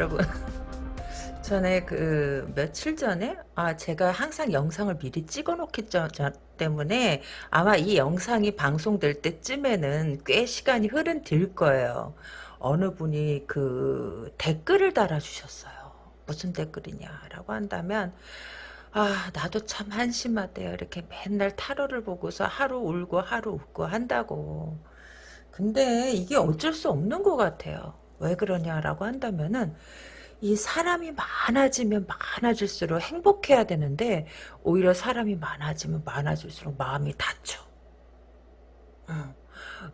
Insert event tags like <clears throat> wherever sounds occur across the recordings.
여러분 <laughs> 전에 그 며칠 전에 아 제가 항상 영상을 미리 찍어 놓기 때문에 아마 이 영상이 방송될 때쯤에는 꽤 시간이 흐른 뒤일 거예요. 어느 분이 그 댓글을 달아주셨어요. 무슨 댓글이냐라고 한다면 아 나도 참 한심하대요. 이렇게 맨날 타로를 보고서 하루 울고 하루 웃고 한다고. 근데 이게 어쩔 수 없는 것 같아요. 왜 그러냐라고 한다면은 이 사람이 많아지면 많아질수록 행복해야 되는데 오히려 사람이 많아지면 많아질수록 마음이 다쳐. 어.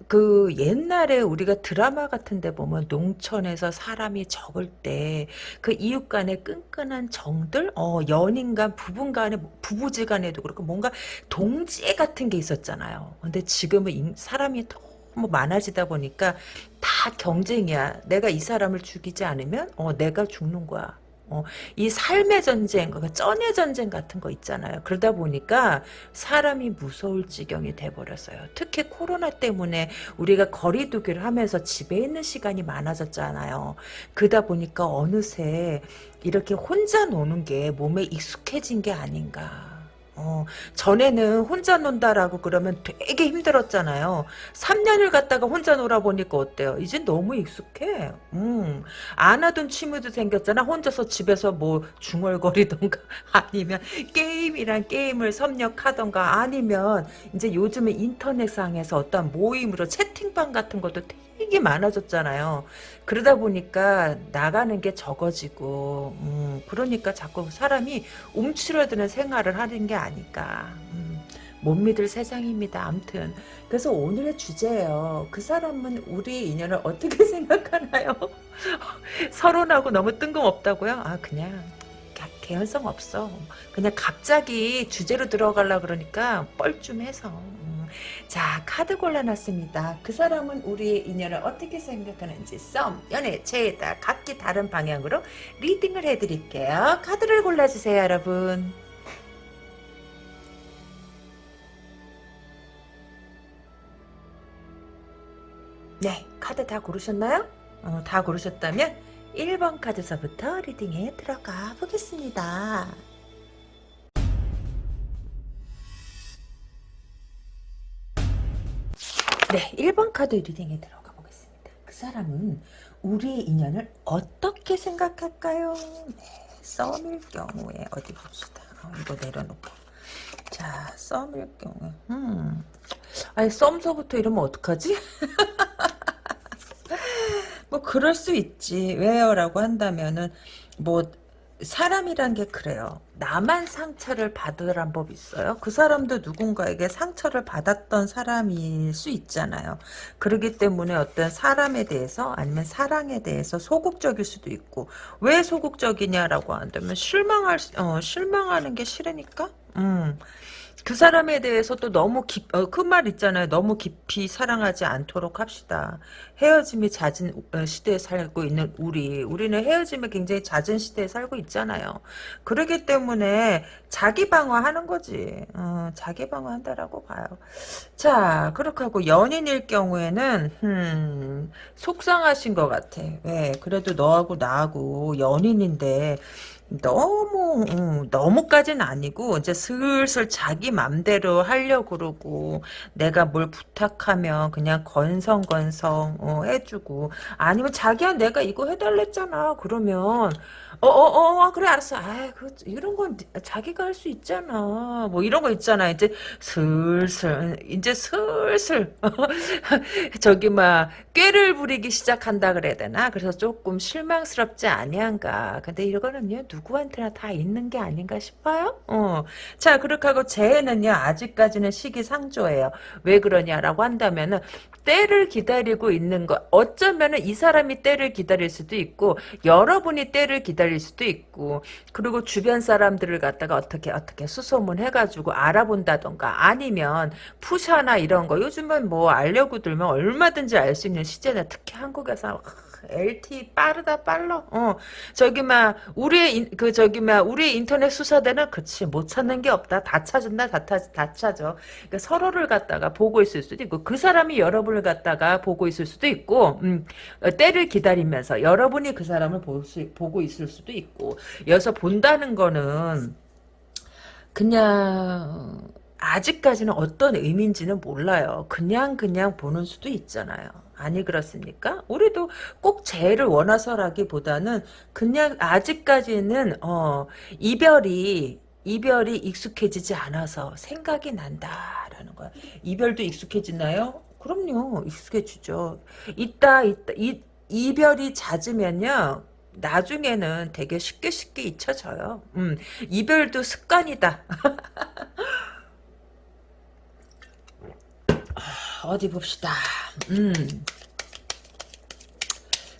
그 옛날에 우리가 드라마 같은 데 보면 농촌에서 사람이 적을 때 그 이웃 간의 끈끈한 정들 어 연인 간 부분 간에 부부지 간에도 그렇고 뭔가 동지애 같은 게 있었잖아요. 근데 지금은 사람이 더 뭐 많아지다 보니까 다 경쟁이야. 내가 이 사람을 죽이지 않으면 어 내가 죽는 거야. 어, 이 삶의 전쟁, 그 쩐의 전쟁 같은 거 있잖아요. 그러다 보니까 사람이 무서울 지경이 돼버렸어요. 특히 코로나 때문에 우리가 거리 두기를 하면서 집에 있는 시간이 많아졌잖아요. 그러다 보니까 어느새 이렇게 혼자 노는 게 몸에 익숙해진 게 아닌가. 어, 전에는 혼자 논다라고 그러면 되게 힘들었잖아요. 3년을 갔다가 혼자 놀아보니까 어때요? 이제 너무 익숙해. 음, 안 하던 취미도 생겼잖아. 혼자서 집에서 뭐 중얼거리던가 <laughs> 아니면 게임이란 게임을 섭렵하던가 아니면 이제 요즘에 인터넷상에서 어떤 모임으로 채팅방 같은 것도 되게 많아졌잖아요. 그러다 보니까 나가는 게 적어지고 음, 그러니까 자꾸 사람이 움츠러드는 생활을 하는 게 아닐까. 음, 못 믿을 세상입니다. 암튼 그래서 오늘의 주제예요. 그 사람은 우리 인연을 어떻게 <laughs> 생각하나요? <laughs> 서론하고 너무 뜬금없다고요? 아 그냥 개연성 없어. 그냥 갑자기 주제로 들어가려 그러니까 뻘쭘해서. 음. 자 카드 골라놨습니다. 그 사람은 우리의 인연을 어떻게 생각하는지 썸, 연애, 죄다 각기 다른 방향으로 리딩을 해드릴게요. 카드를 골라주세요 여러분. 네 카드 다 고르셨나요? 어, 다 고르셨다면 1번 카드서부터 리딩에 들어가 보겠습니다. 네, 1번 카드 리딩에 들어가 보겠습니다. 그 사람은 우리의 인연을 어떻게 생각할까요? 네, 썸일 경우에 어디 봅시다. 어, 이거 내려놓고. 자, 썸일 경우에. 음. 아니, 썸서부터 이러면 어떡하지? <laughs> 뭐 그럴 수 있지. 왜요? 라고 한다면은 뭐 사람이란 게 그래요. 나만 상처를 받으란 법 있어요. 그 사람도 누군가에게 상처를 받았던 사람일 수 있잖아요. 그러기 때문에 어떤 사람에 대해서 아니면 사랑에 대해서 소극적일 수도 있고 왜 소극적이냐라고 한다면 실망할 어, 실망하는 게 싫으니까. 음. 그 사람에 대해서도 너무 깊, 어, 그말 있잖아요. 너무 깊이 사랑하지 않도록 합시다. 헤어짐이 잦은 어, 시대에 살고 있는 우리. 우리는 헤어짐이 굉장히 잦은 시대에 살고 있잖아요. 그러기 때문에 자기 방어하는 거지. 어, 자기 방어한다라고 봐요. 자, 그렇게 하고 연인일 경우에는, 음, 속상하신 것 같아. 왜? 그래도 너하고 나하고 연인인데, 너무 음, 너무까지는 아니고 이제 슬슬 자기 맘대로 하려고 그러고 내가 뭘 부탁하면 그냥 건성건성 어, 해주고 아니면 자기야 내가 이거 해달랬잖아. 그러면 어어어 어, 어, 그래 알았어. 아 그, 이런 건 자기가 할 수 있잖아. 뭐 이런 거 있잖아. 이제 슬슬 이제 슬슬. <laughs> 저기 막 꾀를 부리기 시작한다 그래야 되나? 그래서 조금 실망스럽지 아니한가? 근데 이거는요 누구한테나 다 있는 게 아닌가 싶어요. 어. 자 그렇게 하고 재해는요 아직까지는 시기상조예요. 왜 그러냐라고 한다면은 때를 기다리고 있는 거 어쩌면은 이 사람이 때를 기다릴 수도 있고 여러분이 때를 기다릴 수도 있고 그리고 주변 사람들을 갖다가 어떻게 어떻게 수소문 해가지고 알아본다던가 아니면 푸샤나 이런 거 요즘은 뭐 알려고 들면 얼마든지 알 수 있는 시대나 특히 한국에서 LT 빠르다 빨라. 어 저기 막 우리의 인, 그 저기 막 우리의 인터넷 수사대는 그치 못 찾는 게 없다. 다 찾은다 다, 다, 다 찾아. 그러니까 서로를 갖다가 보고 있을 수도 있고 그 사람이 여러분을 갖다가 보고 있을 수도 있고 음, 어, 때를 기다리면서 여러분이 그 사람을 볼 수, 보고 있을 수도 있고 여기서 본다는 거는 그냥 아직까지는 어떤 의미인지는 몰라요. 그냥 그냥 보는 수도 있잖아요. 아니 그렇습니까? 우리도 꼭 재해를 원해서라기보다는 그냥 아직까지는 어 이별이 이별이 익숙해지지 않아서 생각이 난다라는 거야. 이별도 익숙해지나요? 그럼요. 익숙해지죠. 이따 이따 이, 이별이 잦으면요. 나중에는 되게 쉽게 쉽게 잊혀져요. 음, 이별도 습관이다. <laughs> 어디 봅시다. 음.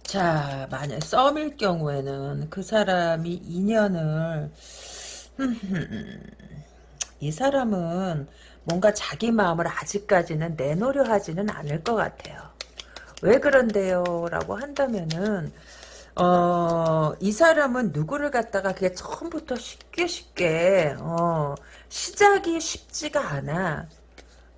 자, 만약 썸일 경우에는 그 사람이 인연을 <laughs> 이 사람은 뭔가 자기 마음을 아직까지는 내놓으려 하지는 않을 것 같아요. 왜 그런데요? 라고 한다면은 어, 이 사람은 누구를 갖다가 그게 처음부터 쉽게 쉽게 어, 시작이 쉽지가 않아.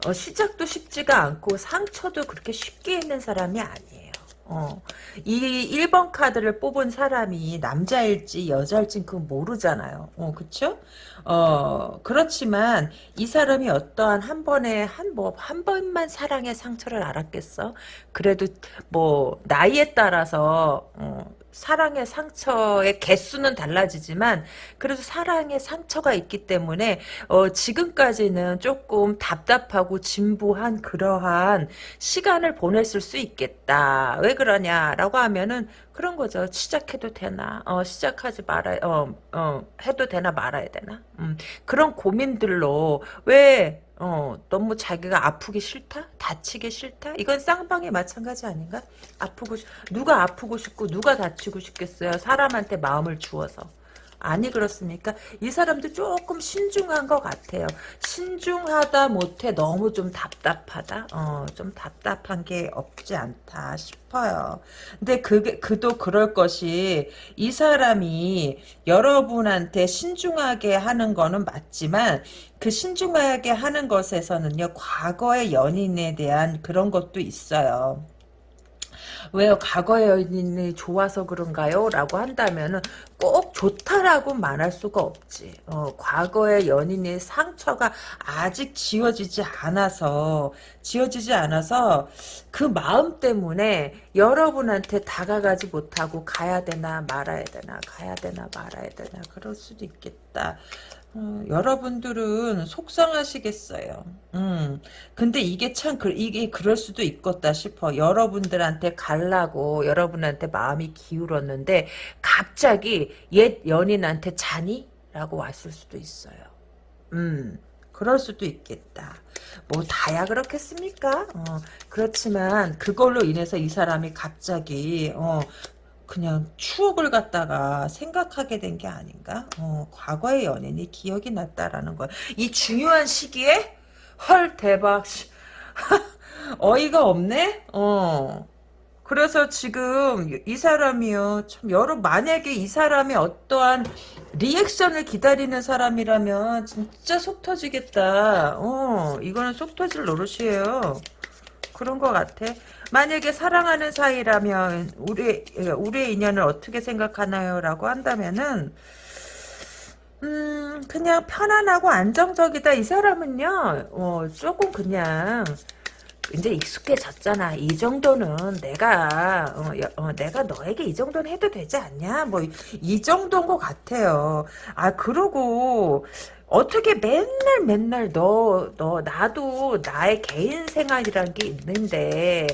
어, 시작도 쉽지가 않고 상처도 그렇게 쉽게 있는 사람이 아니에요. 어, 이 1번 카드를 뽑은 사람이 남자일지 여자일지 그건 모르잖아요. 어, 그쵸? 어, 그렇지만 이 사람이 어떠한 한 번에 한 뭐, 한 번만 사랑의 상처를 알았겠어? 그래도 뭐, 나이에 따라서, 어, 사랑의 상처의 개수는 달라지지만 그래도 사랑의 상처가 있기 때문에 어, 지금까지는 조금 답답하고 진부한 그러한 시간을 보냈을 수 있겠다. 왜 그러냐라고 하면은 그런 거죠. 시작해도 되나? 어, 시작하지 말아, 어, 어, 해도 되나 말아야 되나? 음, 그런 고민들로 왜 어, 너무 자기가 아프기 싫다? 다치기 싫다? 이건 쌍방이 마찬가지 아닌가? 아프고, 싶, 누가 아프고 싶고, 누가 다치고 싶겠어요? 사람한테 마음을 주어서. 아니 그렇습니까? 이 사람도 조금 신중한 것 같아요. 신중하다 못해 너무 좀 답답하다. 어, 좀 답답한 게 없지 않다 싶어요. 근데 그게 그도 그럴 것이 이 사람이 여러분한테 신중하게 하는 거는 맞지만 그 신중하게 하는 것에서는요 과거의 연인에 대한 그런 것도 있어요. 왜요? 과거의 연인이 좋아서 그런가요? 라고 한다면은 꼭 좋다라고 말할 수가 없지. 어, 과거의 연인의 상처가 아직 지워지지 않아서 지워지지 않아서 그 마음 때문에 여러분한테 다가가지 못하고 가야 되나 말아야 되나 가야 되나 말아야 되나 그럴 수도 있겠다. 어, 여러분들은 속상하시겠어요. 음, 근데 이게 참, 그, 이게 그럴 수도 있겠다 싶어. 여러분들한테 갈라고, 여러분한테 마음이 기울었는데, 갑자기 옛 연인한테 자니? 라고 왔을 수도 있어요. 음, 그럴 수도 있겠다. 뭐, 다야 그렇겠습니까? 어, 그렇지만, 그걸로 인해서 이 사람이 갑자기, 어, 그냥 추억을 갖다가 생각하게 된 게 아닌가? 어, 과거의 연인이 기억이 났다라는 거야. 이 중요한 시기에? 헐, 대박. <laughs> 어이가 없네? 어. 그래서 지금 이 사람이요. 참 여러 만약에 이 사람이 어떠한 리액션을 기다리는 사람이라면 진짜 속 터지겠다. 어, 이거는 속 터질 노릇이에요. 그런 것 같아. 만약에 사랑하는 사이라면 우리 우리의 인연을 어떻게 생각하나요? 라고 한다면은 음 그냥 편안하고 안정적이다. 이 사람은요. 어, 조금 그냥 이제 익숙해졌잖아. 이 정도는 내가 어, 어, 내가 너에게 이 정도는 해도 되지 않냐? 뭐 이 정도인 것 같아요. 아 그러고 어떻게 맨날 맨날 너, 너, 나도 나의 개인 생활이란 게 있는데,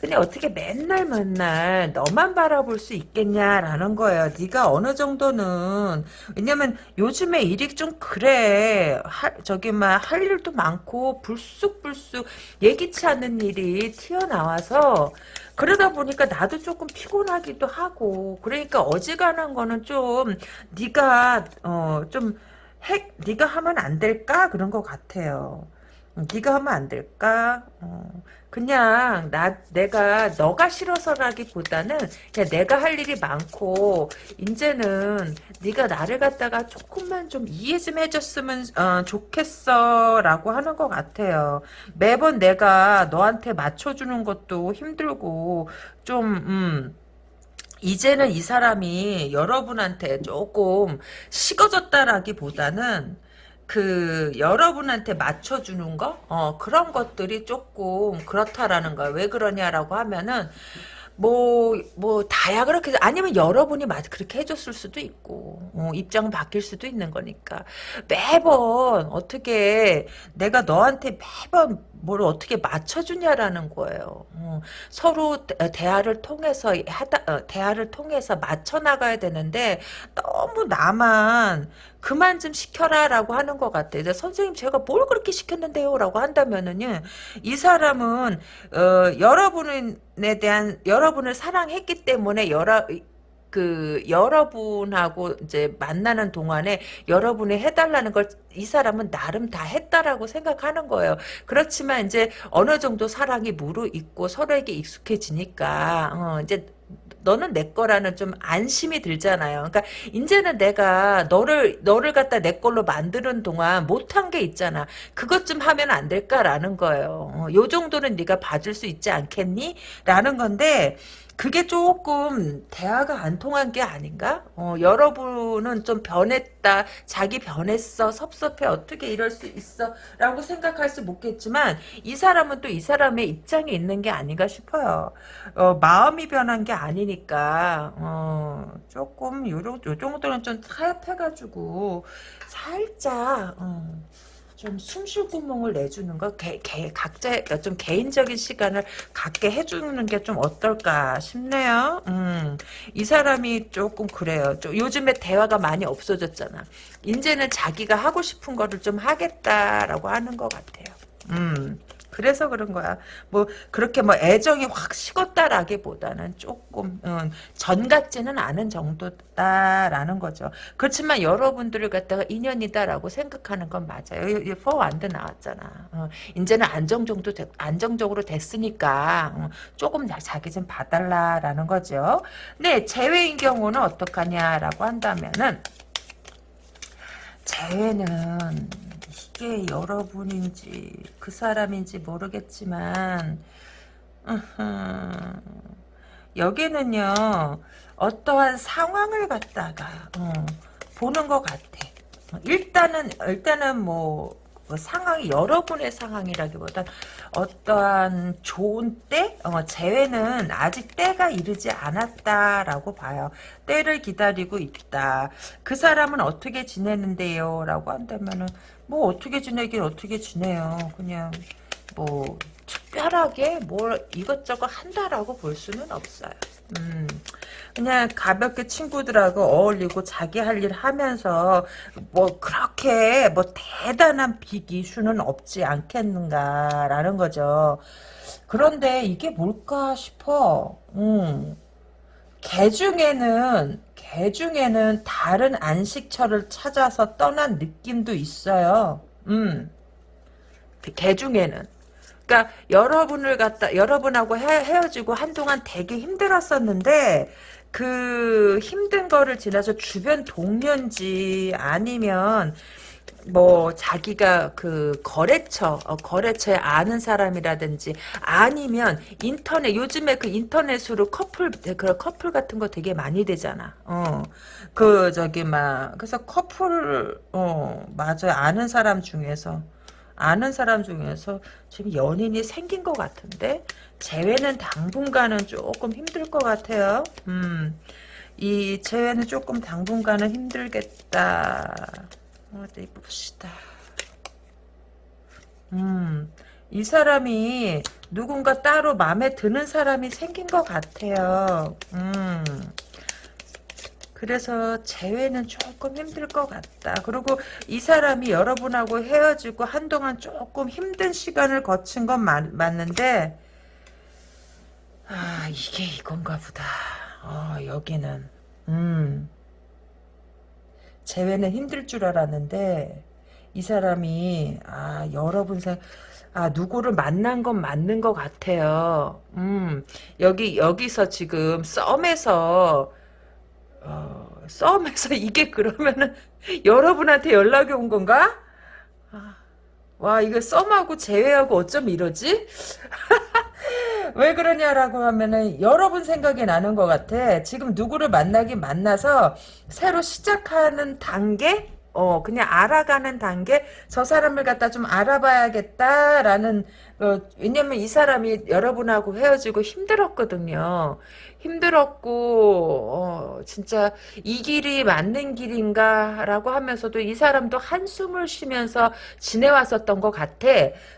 근데 어떻게 맨날 맨날 너만 바라볼 수 있겠냐라는 거예요. 네가 어느 정도는, 왜냐면 요즘에 일이 좀 그래. 할, 저기, 막, 할 일도 많고, 불쑥불쑥 예기치 않는 일이 튀어나와서, 그러다 보니까 나도 조금 피곤하기도 하고, 그러니까 어지간한 거는 좀, 네가, 어, 좀, 핵 네가 하면 안 될까 그런 것 같아요. 네가 하면 안 될까? 어, 그냥 나 내가 너가 싫어서라기보다는 그냥 내가 할 일이 많고 이제는 네가 나를 갖다가 조금만 좀 이해 좀 해줬으면 어, 좋겠어라고 하는 것 같아요. 매번 내가 너한테 맞춰주는 것도 힘들고 좀 음. 이제는 이 사람이 여러분한테 조금 식어졌다라기보다는 그 여러분한테 맞춰주는 거 어, 그런 것들이 조금 그렇다라는 거예요. 왜 그러냐라고 하면은 뭐, 뭐, 다야, 그렇게, 아니면 여러분이 맞, 그렇게 해줬을 수도 있고, 어, 입장은 바뀔 수도 있는 거니까. 매번, 어떻게, 내가 너한테 매번 뭘 어떻게 맞춰주냐라는 거예요. 어, 서로 대화를 통해서, 어, 대화를 통해서 맞춰 나가야 되는데, 너무 나만, 그만 좀 시켜라라고 하는 것 같아요. 선생님 제가 뭘 그렇게 시켰는데요라고 한다면은요, 이 사람은 어, 여러분에 대한 여러분을 사랑했기 때문에 여러 그 여러분하고 이제 만나는 동안에 여러분이 해달라는 걸 이 사람은 나름 다 했다라고 생각하는 거예요. 그렇지만 이제 어느 정도 사랑이 무르익고 서로에게 익숙해지니까 어, 이제 너는 내 거라는 좀 안심이 들잖아요. 그러니까 이제는 내가 너를 너를 갖다 내 걸로 만드는 동안 못한 게 있잖아. 그것 좀 하면 안 될까라는 거예요. 어, 요 정도는 네가 봐줄 수 있지 않겠니? 라는 건데 그게 조금 대화가 안 통한 게 아닌가? 어, 여러분은 좀 변했다. 자기 변했어. 섭섭해. 어떻게 이럴 수 있어. 라고 생각할 수 없겠지만 이 사람은 또 이 사람의 입장에 있는 게 아닌가 싶어요. 어, 마음이 변한 게 아니니까 어, 조금 요, 요 정도는 좀 타협해가지고 살짝 어, 좀 숨 쉴 구멍을 내주는 거, 개, 개, 각자 좀 개인적인 시간을 갖게 해주는 게 좀 어떨까 싶네요. 음, 이 사람이 조금 그래요. 좀 요즘에 대화가 많이 없어졌잖아. 이제는 자기가 하고 싶은 거를 좀 하겠다라고 하는 것 같아요. 음. 그래서 그런 거야. 뭐 그렇게 뭐 애정이 확 식었다라기보다는 조금 음, 전 같지는 않은 정도다라는 거죠. 그렇지만 여러분들을 갖다가 인연이다라고 생각하는 건 맞아요. 이 포완드 나왔잖아. 어, 이제는 안정 정도 되, 안정적으로 됐으니까 어, 조금 자기 좀 봐달라라는 거죠. 네, 제외인 경우는 어떡하냐라고 한다면은 제외는 이게 여러분인지 그 사람인지 모르겠지만 여기는요 어떠한 상황을 갖다가 어, 보는 것 같아. 일단은 일단은 뭐, 뭐 상황이 여러분의 상황이라기보다 어떠한 좋은 때 어, 재회는 아직 때가 이르지 않았다라고 봐요. 때를 기다리고 있다. 그 사람은 어떻게 지내는데요? 라고 한다면은 뭐 어떻게 지내긴 어떻게 지내요. 그냥 뭐 특별하게 뭘 이것저것 한다라고 볼 수는 없어요. 음, 그냥 가볍게 친구들하고 어울리고 자기 할 일 하면서 뭐 그렇게 뭐 대단한 빅 이슈는 없지 않겠는가라는 거죠. 그런데 이게 뭘까 싶어. 음. 개 중에는 개 중에는 다른 안식처를 찾아서 떠난 느낌도 있어요. 음. 개 중에는. 그러니까 여러분을 갖다 여러분하고 헤, 어지고 한동안 되게 힘들었었는데 그 힘든 거를 지나서 주변 동료인지 아니면 뭐 자기가 그 거래처 어, 거래처에 아는 사람이라든지 아니면 인터넷 요즘에 그 인터넷으로 커플 그런 커플 같은 거 되게 많이 되잖아. 어그 저기 막 그래서 커플 어 맞아요. 아는 사람 중에서 아는 사람 중에서 지금 연인이 생긴 것 같은데 재회는 당분간은 조금 힘들 것 같아요. 음. 이 재회는 조금 당분간은 힘들겠다. 어디 봅시다. 음, 이 사람이 누군가 따로 마음에 드는 사람이 생긴 것 같아요. 음. 그래서 재회는 조금 힘들 것 같다. 그리고 이 사람이 여러분하고 헤어지고 한동안 조금 힘든 시간을 거친 건 맞, 맞는데 아 이게 이건가 보다. 어, 여기는 음 재회는 힘들 줄 알았는데 이 사람이 아 여러분 생 아, 누구를 만난 건 맞는 것 같아요. 음, 여기, 여기서 지금 썸에서, 어, 썸에서 <laughs> 이게 그러면은 여러분한테 연락이 온 건가? 아, 와, 이거 썸하고 제외하고 어쩜 이러지? <laughs> 왜 그러냐라고 하면은 여러분 생각이 나는 것 같아. 지금 누구를 만나긴 만나서 새로 시작하는 단계? 어, 그냥 알아가는 단계? 저 사람을 갖다 좀 알아봐야겠다라는, 어, 왜냐면 이 사람이 여러분하고 헤어지고 힘들었거든요. 힘들었고, 어, 진짜 이 길이 맞는 길인가라고 하면서도 이 사람도 한숨을 쉬면서 지내왔었던 것 같아.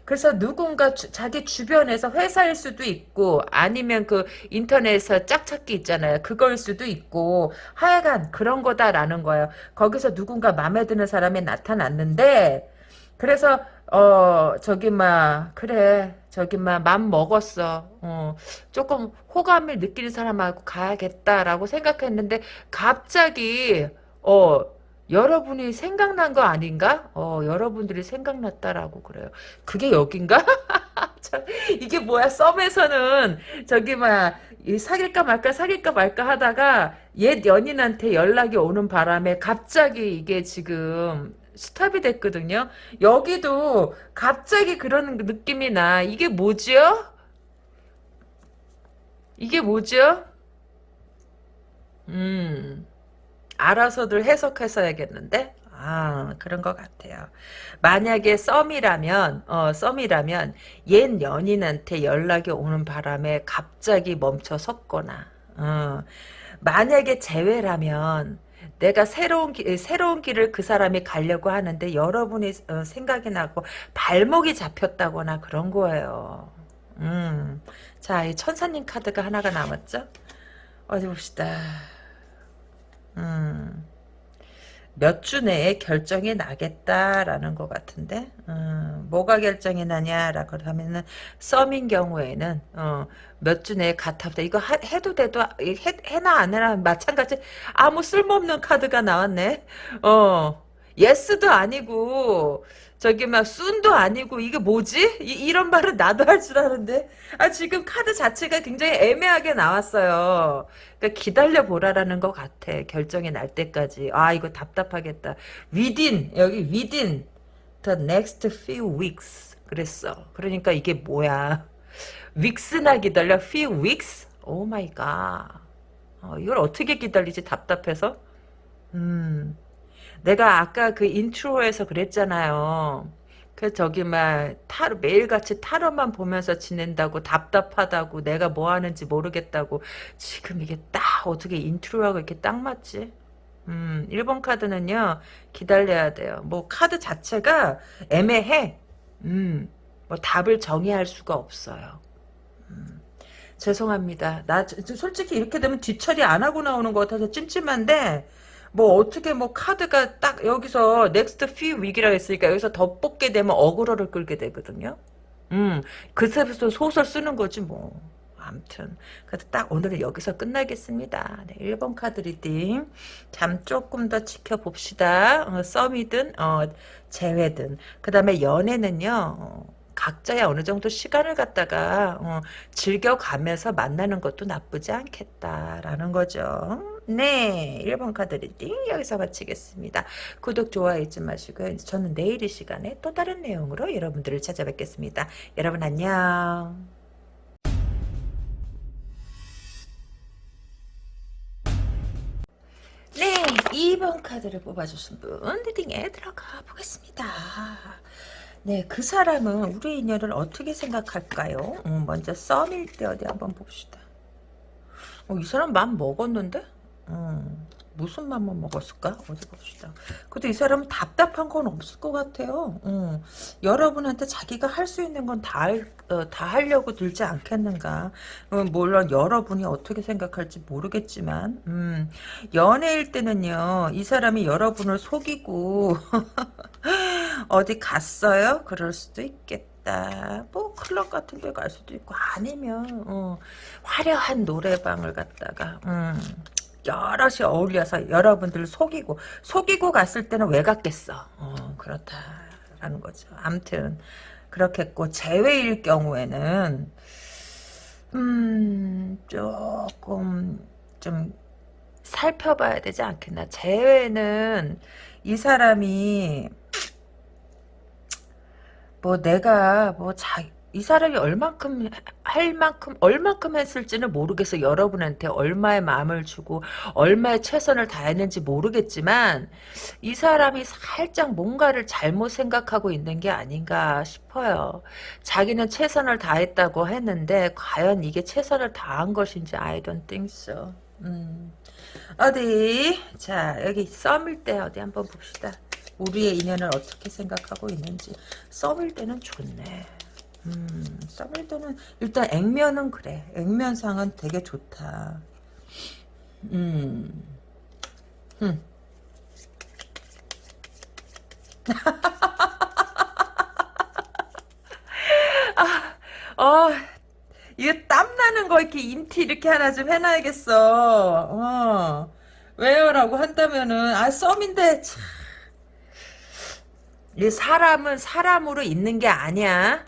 그래서 누군가 주, 자기 주변에서 회사일 수도 있고, 아니면 그 인터넷에서 짝찾기 있잖아요. 그걸 수도 있고, 하여간 그런 거다라는 거예요. 거기서 누군가 마음에 드는 사람이 나타났는데, 그래서 어 저기 막 그래 저기 막 맘 먹었어. 어 조금 호감을 느끼는 사람하고 가야겠다라고 생각했는데 갑자기 어 여러분이 생각난 거 아닌가? 어 여러분들이 생각났다라고 그래요. 그게 여긴가? <laughs> 참, 이게 뭐야? 썸에서는 저기 막 사귈까 말까 사귈까 말까 하다가 옛 연인한테 연락이 오는 바람에 갑자기 이게 지금 스탑이 됐거든요. 여기도 갑자기 그런 느낌이 나. 이게 뭐죠? 이게 뭐죠? 음, 알아서들 해석해서 야겠는데? 아, 그런 것 같아요. 만약에 썸이라면, 어, 썸이라면, 옛 연인한테 연락이 오는 바람에 갑자기 멈춰 섰거나, 어, 만약에 재회라면, 내가 새로운 길, 새로운 길을 그 사람이 가려고 하는데 여러분이 어, 생각이 나고 발목이 잡혔다거나 그런 거예요. 음. 자, 이 천사님 카드가 하나가 남았죠? 어디 봅시다. 음. 몇 주 내에 결정이 나겠다라는 것 같은데 음, 뭐가 결정이 나냐라고 하면은 썸인 경우에는 어, 몇 주 내에 같아보다 이거 하, 해도 돼도 해, 해나 안 해나 마찬가지 아무 쓸모없는 카드가 나왔네 어 예스도 아니고 저기 막 순도 아니고 이게 뭐지? 이, 런 말은 나도 할 줄 아는데 아 지금 카드 자체가 굉장히 애매하게 나왔어요. 그러니까 기다려 보라라는 것 같아. 결정이 날 때까지. 아 이거 답답하겠다. within 여기 within the next few weeks 그랬어. 그러니까 이게 뭐야? Weeks나 기다려 few weeks? oh my god. 어, 이걸 어떻게 기다리지 답답해서? 음. 내가 아까 그 인트로에서 그랬잖아요. 그 저기 막 타로 매일같이 타로만 보면서 지낸다고 답답하다고 내가 뭐 하는지 모르겠다고 지금 이게 딱 어떻게 인트로하고 이렇게 딱 맞지? 음, 1번 카드는요. 기다려야 돼요. 뭐 카드 자체가 애매해. 음. 뭐 답을 정의할 수가 없어요. 음. 죄송합니다. 나 솔직히 이렇게 되면 뒤처리 안 하고 나오는 것 같아서 찜찜한데 뭐 어떻게 뭐 카드가 딱 여기서 next few week이라고 했으니까 여기서 더 뽑게 되면 어그로를 끌게 되거든요. 음, 그때부터 소설 쓰는 거지 뭐. 아무튼 그래도 딱 오늘은 여기서 끝나겠습니다. 네, 1번 카드 리딩 잠 조금 더 지켜봅시다. 어, 썸이든 어, 재회든 그 다음에 연애는요. 어, 각자의 어느 정도 시간을 갖다가 어, 즐겨가면서 만나는 것도 나쁘지 않겠다라는 거죠. 네, 1번 카드 리딩 여기서 마치겠습니다. 구독, 좋아요 잊지 마시고요. 저는 내일 이 시간에 또 다른 내용으로 여러분들을 찾아뵙겠습니다. 여러분 안녕. 네, 2번 카드를 뽑아주신 분 리딩에 들어가 보겠습니다. 네, 그 사람은 우리 인연을 어떻게 생각할까요? 음, 먼저 썸일 때 어디 한번 봅시다. 어, 이 사람 맘 먹었는데? 음, 무슨 맘만 먹었을까? 어디 봅시다. 근데 이 사람은 답답한 건 없을 것 같아요. 음, 여러분한테 자기가 할 수 있는 건다 어, 다 하려고 들지 않겠는가. 음, 물론 여러분이 어떻게 생각할지 모르겠지만 음, 연애일 때는요. 이 사람이 여러분을 속이고 <laughs> 어디 갔어요? 그럴 수도 있겠다. 뭐 클럽 같은 데 갈 수도 있고 아니면 어, 화려한 노래방을 갔다가 음, 여럿이 어울려서 여러분들 속이고 속이고 갔을 때는 왜 갔겠어 어, 그렇다라는 거죠 암튼 그렇겠고 제외일 경우에는 음 조금 좀 살펴봐야 되지 않겠나 제외는 이 사람이 뭐 내가 뭐 자, 이 사람이 얼만큼 할 만큼 얼만큼 했을지는 모르겠어. 여러분한테 얼마의 마음을 주고 얼마의 최선을 다했는지 모르겠지만 이 사람이 살짝 뭔가를 잘못 생각하고 있는 게 아닌가 싶어요. 자기는 최선을 다했다고 했는데 과연 이게 최선을 다한 것인지 I don't think so. 음. 어디? 자 여기 썸일 때 어디 한번 봅시다 우리의 인연을 어떻게 생각하고 있는지 썸일 때는 좋네 음, 썸일 때는 일단 액면은 그래. 액면상은 되게 좋다. 음. 음. <laughs> 아, 어, 이거 땀나는 거 이렇게 인티 이렇게 하나 좀 해놔야겠어. 어. 왜요 라고 한다면은, 아, 썸인데, 참. 이 사람은 사람으로 있는 게 아니야.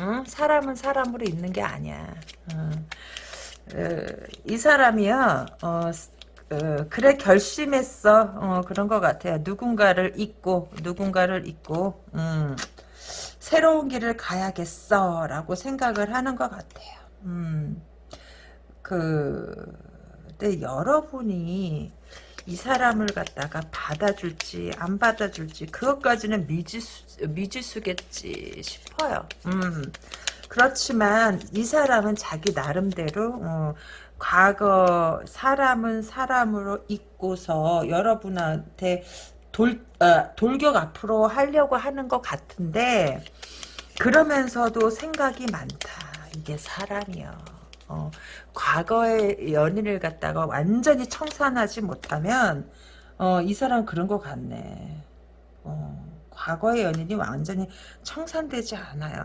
응? 사람은 사람으로 있는 게 아니야. 응. 어, 이 사람이요, 어, 어, 그래 결심했어. 어, 그런 것 같아요. 누군가를 잊고 누군가를 잊고 음, 새로운 길을 가야겠어라고 생각을 하는 것 같아요. 음, 그, 근데 여러분이 이 사람을 갖다가 받아줄지 안 받아줄지 그것까지는 미지수, 미지수겠지 싶어요. 음. 그렇지만 이 사람은 자기 나름대로 어, 과거 사람은 사람으로 잊고서 여러분한테 돌, 어, 돌격 앞으로 하려고 하는 것 같은데 그러면서도 생각이 많다. 이게 사람이요. 어, 과거의 연인을 갖다가 완전히 청산하지 못하면 어, 이 사람 그런 것 같네. 어, 과거의 연인이 완전히 청산되지 않아요.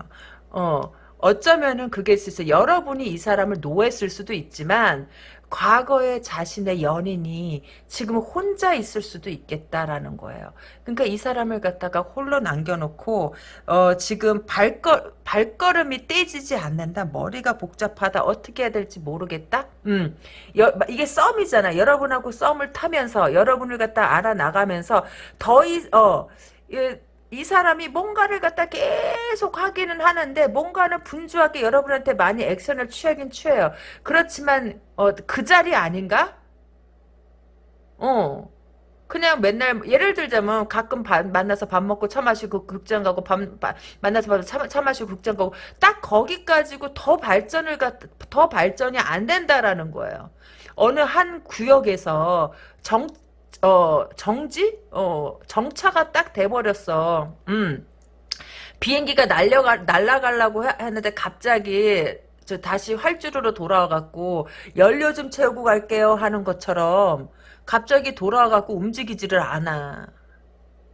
어, 어쩌면은 그게 있어요. 여러분이 이 사람을 노했을 수도 있지만 과거의 자신의 연인이 지금 혼자 있을 수도 있겠다라는 거예요. 그러니까 이 사람을 갖다가 홀로 남겨놓고 어, 지금 발걸 발걸음이 떼지지 않는다. 머리가 복잡하다. 어떻게 해야 될지 모르겠다. 음, 여, 이게 썸이잖아. 여러분하고 썸을 타면서 여러분을 갖다 알아 나가면서 더이 어. 이 사람이 뭔가를 갖다 계속 하기는 하는데 뭔가는 분주하게 여러분한테 많이 액션을 취하긴 취해요. 그렇지만 어, 그 자리 아닌가? 어. 그냥 맨날 예를 들자면 가끔 바, 만나서 밥 먹고 차 마시고 극장 가고 밥, 바, 만나서 차, 차 마시고 극장 가고 딱 거기까지고 더 발전을 더 발전이 안 된다라는 거예요. 어느 한 구역에서 정 어, 정지? 어, 정차가 딱 돼버렸어. 음. 비행기가 날려가, 날아가려고 했는데 갑자기 저 다시 활주로로 돌아와갖고 연료 좀 채우고 갈게요 하는 것처럼 갑자기 돌아와갖고 움직이지를 않아.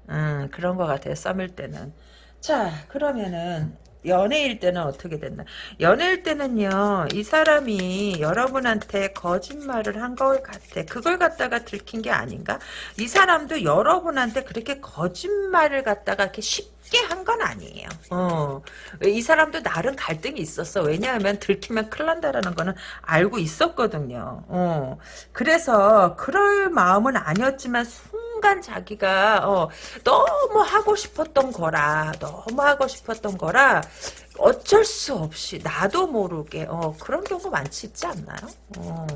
음, 그런 것 같아요. 썸일 때는. 자, 그러면은 연애일 때는 어떻게 됐나? 연애일 때는요, 이 사람이 여러분한테 거짓말을 한 걸 같아. 그걸 갖다가 들킨 게 아닌가? 이 사람도 여러분한테 그렇게 거짓말을 갖다가 이렇게 쉽게 한 건 아니에요. 어. 이 사람도 나름 갈등이 있었어. 왜냐하면 들키면 큰일 난다라는 거는 알고 있었거든요. 어. 그래서 그럴 마음은 아니었지만 순간 자기가 어, 너무 하고 싶었던 거라 너무 하고 싶었던 거라 어쩔 수 없이 나도 모르게 어, 그런 경우 많지 있지 않나요? 어.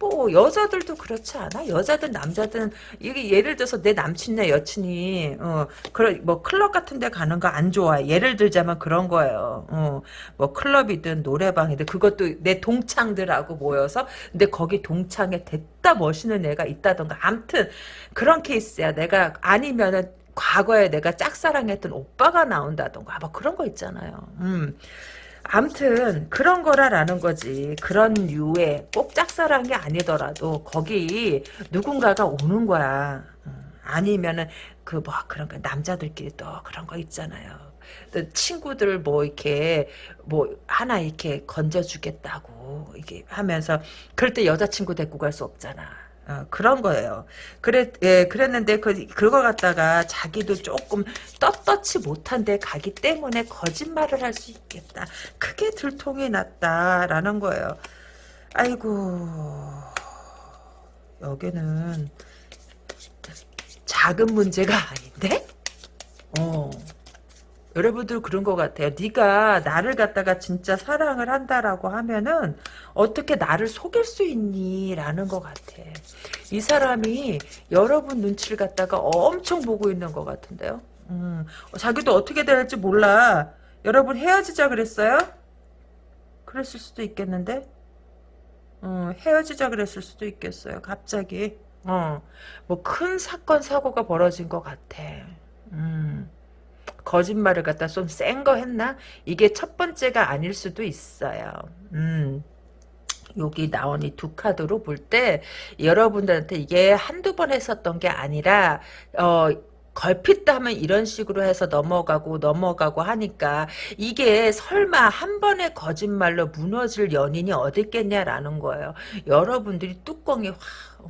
뭐 여자들도 그렇지 않아? 여자든 남자든 이게 예를 들어서 내 남친이나 여친이 어 그런 뭐 클럽 같은 데 가는 거 안 좋아해. 예를 들자면 그런 거예요. 어 뭐 클럽이든 노래방이든 그것도 내 동창들하고 모여서 근데 거기 동창에 됐다 멋있는 애가 있다던가 암튼 그런 케이스야. 내가 아니면은 과거에 내가 짝사랑했던 오빠가 나온다던가 뭐 그런 거 있잖아요. 음. 암튼 그런 거라라는 거지. 그런 류의 꼭 짝사랑이 아니더라도 거기 누군가가 오는 거야. 어, 아니면은 그 뭐 그런 거 남자들끼리 또 그런 거 있잖아요. 또 친구들 뭐 이렇게 뭐 하나 이렇게 건져주겠다고 이게 하면서 그럴 때 여자친구 데리고 갈 수 없잖아. 어, 그런 거예요. 그래, 예, 그랬는데, 그, 그거 갖다가 자기도 조금 떳떳지 못한데 가기 때문에 거짓말을 할 수 있겠다. 크게 들통이 났다라는 거예요. 아이고, 여기는 작은 문제가 아닌데? 어. 여러분들 그런 것 같아요. 네가 나를 갖다가 진짜 사랑을 한다라고 하면은 어떻게 나를 속일 수 있니? 라는 것 같아. 이 사람이 여러분 눈치를 갖다가 엄청 보고 있는 것 같은데요. 음, 자기도 어떻게 될지 몰라. 여러분 헤어지자 그랬어요? 그랬을 수도 있겠는데? 어, 헤어지자 그랬을 수도 있겠어요. 갑자기. 어, 뭐 큰 사건 사고가 벌어진 것 같아. 음. 거짓말을 갖다 좀 센 거 했나? 이게 첫 번째가 아닐 수도 있어요. 음. 여기 나온 이 두 카드로 볼 때 여러분들한테 이게 한두 번 했었던 게 아니라 어 걸핏 하면 이런 식으로 해서 넘어가고 넘어가고 하니까 이게 설마 한 번의 거짓말로 무너질 연인이 어디 있겠냐라는 거예요. 여러분들이 뚜껑이 확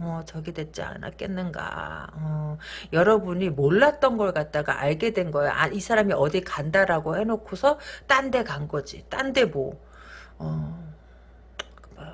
어, 저기 됐지 않았겠는가. 어, 여러분이 몰랐던 걸 갖다가 알게 된 거예요. 아, 이 사람이 어디 간다라고 해놓고서 딴 데 간 거지. 딴 데 뭐. 어, 뭐,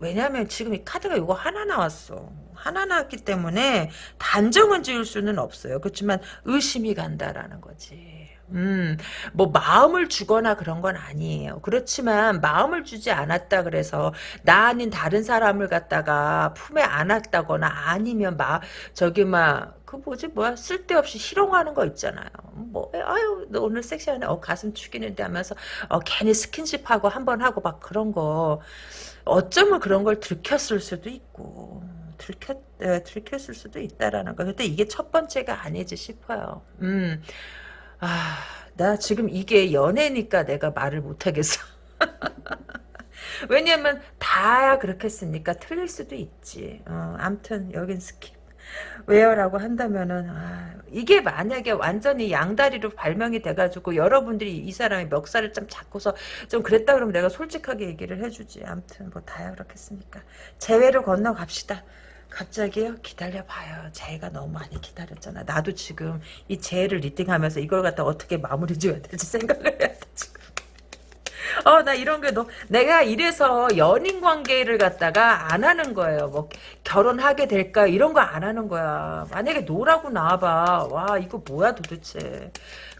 왜냐면 지금 이 카드가 이거 하나 나왔어. 하나 나왔기 때문에 단정은 지을 수는 없어요. 그렇지만 의심이 간다라는 거지. 음, 뭐 마음을 주거나 그런 건 아니에요. 그렇지만 마음을 주지 않았다 그래서 나 아닌 다른 사람을 갖다가 품에 안았다거나 아니면 막 저기 막 그 뭐지 뭐야 쓸데없이 희롱하는 거 있잖아요. 뭐 아유 너 오늘 섹시하네. 어 가슴 죽이는데 하면서 어 괜히 스킨십하고 한 번 하고 막 그런 거 어쩌면 그런 걸 들켰을 수도 있고 들켰 에, 들켰을 수도 있다라는 거. 근데 이게 첫 번째가 아니지 싶어요. 음. 아, 나 지금 이게 연애니까 내가 말을 못하겠어. <laughs> 왜냐면 다 그렇게 했으니까 틀릴 수도 있지. 어, 암튼 여긴 skip. 왜요? 라고 한다면은 아, 이게 만약에 완전히 양다리로 발명이 돼가지고 여러분들이 이 사람의 멱살을 좀 잡고서 좀 그랬다 그러면 내가 솔직하게 얘기를 해주지. 암튼 뭐 다야 그렇겠습니까. 재회를 건너갑시다. 갑자기요? 기다려봐요. 재해가 너무 많이 기다렸잖아. 나도 지금 이 재해를 리딩하면서 이걸 갖다 어떻게 마무리 지어야 될지 생각을 해야 돼, 지금. 어, 나 이런 게 너, 내가 이래서 연인 관계를 갖다가 안 하는 거예요. 뭐, 결혼하게 될까? 이런 거 안 하는 거야. 만약에 no라고 나와봐. 와, 이거 뭐야 도대체.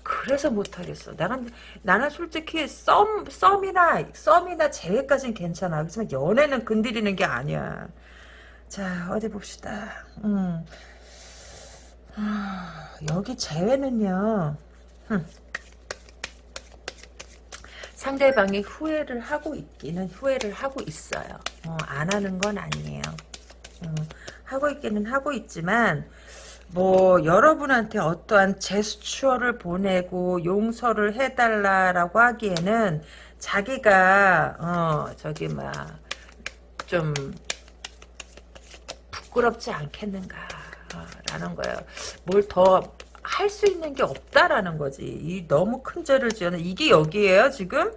그래서 못하겠어. 나는, 나는 솔직히 썸, 썸이나, 썸이나 재회까지는 괜찮아. 그렇지만 연애는 건드리는 게 아니야. 자, 어디 봅시다. 음. 아, 여기 재회는요. 흠. 상대방이 후회를 하고 있기는 후회를 하고 있어요. 어, 안 하는 건 아니에요. 어, 하고 있기는 하고 있지만 뭐 여러분한테 어떠한 제스처를 보내고 용서를 해달라라고 하기에는 자기가 어 저기 막 좀 부끄럽지 않겠는가 라는 거예요. 뭘 더 할 수 있는 게 없다라는 거지. 이 너무 큰 죄를 지어는 이게 여기에요 지금?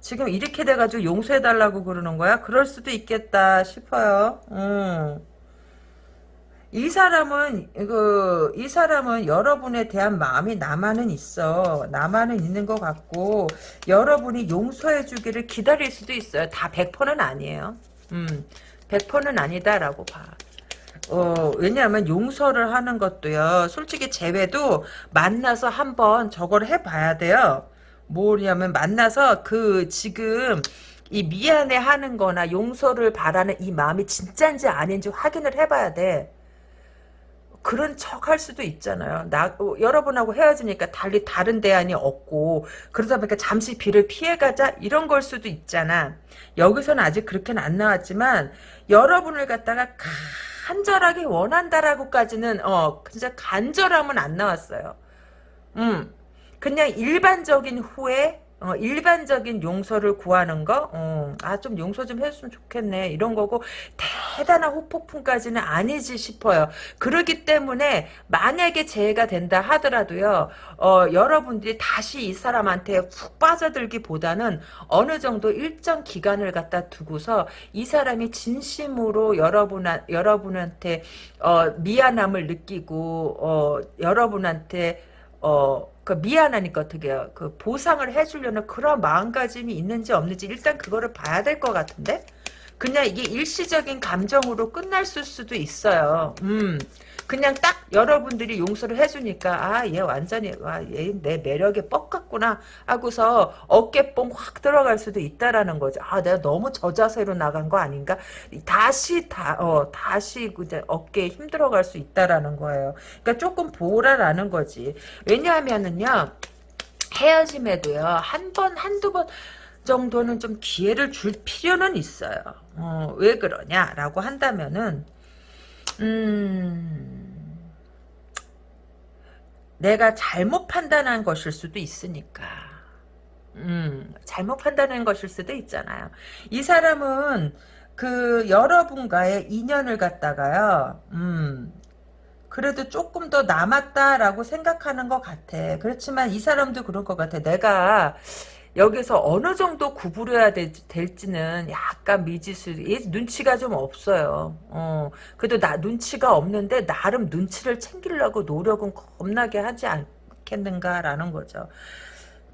지금 이렇게 돼가지고 용서해달라고 그러는 거야? 그럴 수도 있겠다 싶어요. 음. 이 사람은 그 이 사람은 여러분에 대한 마음이 나만은 있어 나만은 있는 것 같고 여러분이 용서해 주기를 기다릴 수도 있어요 다 100%는 아니에요 음 100%는 아니다라고 봐 어, 왜냐하면 용서를 하는 것도요. 솔직히 재회도 만나서 한번 저걸 해봐야 돼요. 뭐냐면 만나서 그 지금 이 미안해 하는 거나 용서를 바라는 이 마음이 진짜인지 아닌지 확인을 해봐야 돼. 그런 척 할 수도 있잖아요. 나 어, 여러분하고 헤어지니까 달리 다른 대안이 없고 그러다 보니까 잠시 비를 피해가자 이런 걸 수도 있잖아. 여기서는 아직 그렇게는 안 나왔지만 여러분을 갖다가 간절하게 원한다라고까지는 어 진짜 간절함은 안 나왔어요. 음 그냥 일반적인 후회 어, 일반적인 용서를 구하는 거, 어, 아, 좀 용서 좀 해줬으면 좋겠네. 이런 거고, 대단한 후폭풍까지는 아니지 싶어요. 그러기 때문에, 만약에 재해가 된다 하더라도요, 어, 여러분들이 다시 이 사람한테 푹 빠져들기보다는 어느 정도 일정 기간을 갖다 두고서 이 사람이 진심으로 여러분, 여러분한테, 어, 미안함을 느끼고, 어, 여러분한테, 어, 그 미안하니까 어떻게 해요? 그 보상을 해주려는 그런 마음가짐이 있는지 없는지 일단 그거를 봐야 될 것 같은데? 그냥 이게 일시적인 감정으로 끝날 수도 있어요. 음. 그냥 딱 여러분들이 용서를 해주니까 아 얘 완전히 와얘 내 매력에 뻑 같구나 하고서 어깨뽕 확 들어갈 수도 있다라는 거죠. 아 내가 너무 저 자세로 나간 거 아닌가? 다시 다 어 다시 이제 어깨에 힘 들어갈 수 있다라는 거예요. 그러니까 조금 보라라는 거지. 왜냐하면은요 헤어짐에도요 한 번 한두 번 정도는 좀 기회를 줄 필요는 있어요. 어, 왜 그러냐라고 한다면은 음, 내가 잘못 판단한 것일 수도 있으니까. 음, 잘못 판단한 것일 수도 있잖아요. 이 사람은 그 여러분과의 인연을 갖다가요, 음, 그래도 조금 더 남았다라고 생각하는 것 같아. 그렇지만 이 사람도 그럴 것 같아. 내가 여기서 어느 정도 구부려야 될, 지는 약간 미지수, 얘 눈치가 좀 없어요. 어, 그래도 나 눈치가 없는데 나름 눈치를 챙기려고 노력은 겁나게 하지 않겠는가라는 거죠.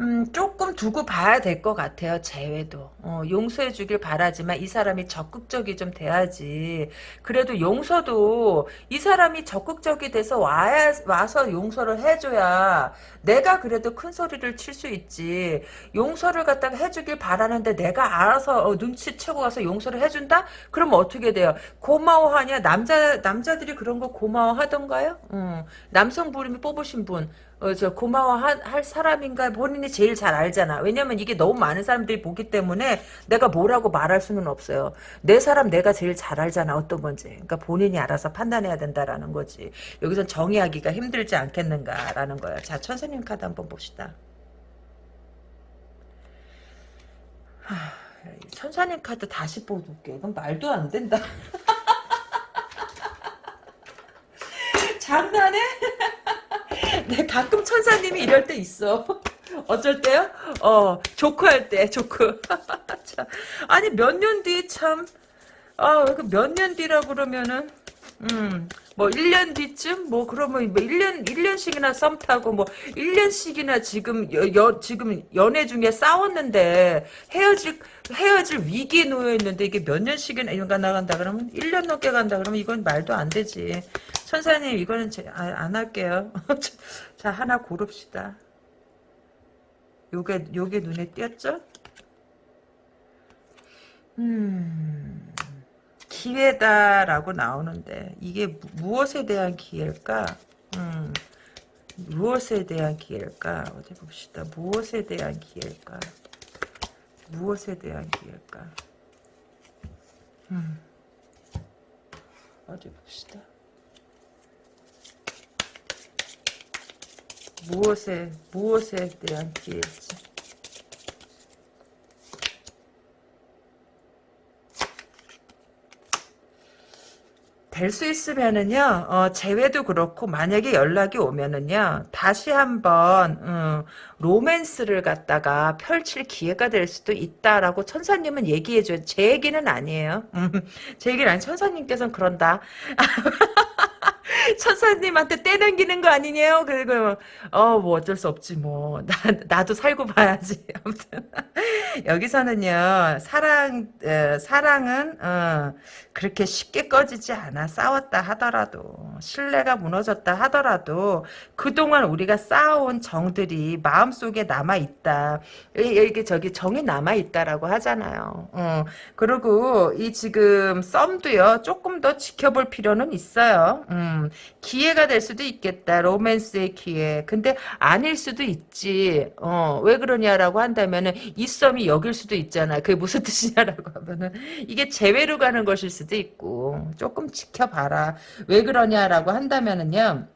음, 조금 두고 봐야 될 것 같아요. 재회도. 어, 용서해 주길 바라지만 이 사람이 적극적이 좀 돼야지. 그래도 용서도 이 사람이 적극적이 돼서 와야, 와서 용서를 해줘야 내가 그래도 큰 소리를 칠 수 있지. 용서를 갖다가 해주길 바라는데 내가 알아서 어, 눈치채고 가서 용서를 해준다? 그럼 어떻게 돼요? 고마워하냐? 남자, 남자들이 그런 거 고마워하던가요? 음, 남성 부름이 뽑으신 분. 어, 저 고마워할 사람인가 본인이 제일 잘 알잖아. 왜냐면 이게 너무 많은 사람들이 보기 때문에 내가 뭐라고 말할 수는 없어요. 내 사람 내가 제일 잘 알잖아. 어떤 건지. 그러니까 본인이 알아서 판단해야 된다라는 거지. 여기선 정의하기가 힘들지 않겠는가라는 거야. 자, 천사님 카드 한번 봅시다. 하, 천사님 카드 다시 뽑을게. 이건 말도 안 된다. <laughs> 장난해? <laughs> 네, 가끔 천사님이 이럴 때 있어. <laughs> 어쩔 때요? 어, 조크 할 때, 조크. <laughs> 아니, 몇 년 뒤 참, 아, 몇 년 뒤라 그러면은, 음, 뭐 1년 뒤쯤 뭐 그러면 뭐 1년 1년씩이나 썸 타고 뭐 1년씩이나 지금 여, 여, 지금 연애 중에 싸웠는데 헤어질 헤어질 위기에 놓여 있는데 이게 몇 년씩이나 나간다 그러면 1년 넘게 간다 그러면 이건 말도 안 되지. 천사님 이거는 제, 아, 안 할게요. <laughs> 자 하나 고릅시다. 요게 요게 눈에 띄었죠? 음. 기회다라고 나오는데 이게 무엇에 대한 기회일까? 음, 무엇에 대한 기회일까? 어디 봅시다. 무엇에 대한 기회일까? 무엇에 대한 기회일까? 음, 어디 봅시다. 무엇에 무엇에 대한 기회일지. 될수 있으면은요, 어, 재회도 그렇고, 만약에 연락이 오면은요, 다시 한번, 음, 로맨스를 갖다가 펼칠 기회가 될 수도 있다라고 천사님은 얘기해줘요. 제 얘기는 아니에요. 음, 제 얘기는 아니, 천사님께서는 그런다. <laughs> <laughs> 천사님한테 떼넘기는 거 아니냐요? 그리고 어 뭐 어쩔 수 없지 뭐. 나, 나도 살고 봐야지. <laughs> 아무튼. 여기서는요 사랑 어, 사랑은 어, 그렇게 쉽게 꺼지지 않아. 싸웠다 하더라도 신뢰가 무너졌다 하더라도 그동안 우리가 쌓아온 정들이 마음속에 남아있다. 이게 저기 정이 남아있다라고 하잖아요. 어, 그리고 이 지금 썸도요 조금 더 지켜볼 필요는 있어요. 음, 기회가 될 수도 있겠다. 로맨스의 기회. 근데 아닐 수도 있지. 어, 왜 그러냐라고 한다면은 이 썸이 여길 수도 있잖아. 그게 무슨 <laughs> 뜻이냐라고 하면은 이게 재회로 가는 것일 수도 있고 조금 지켜봐라. 왜 그러냐라고 한다면은요.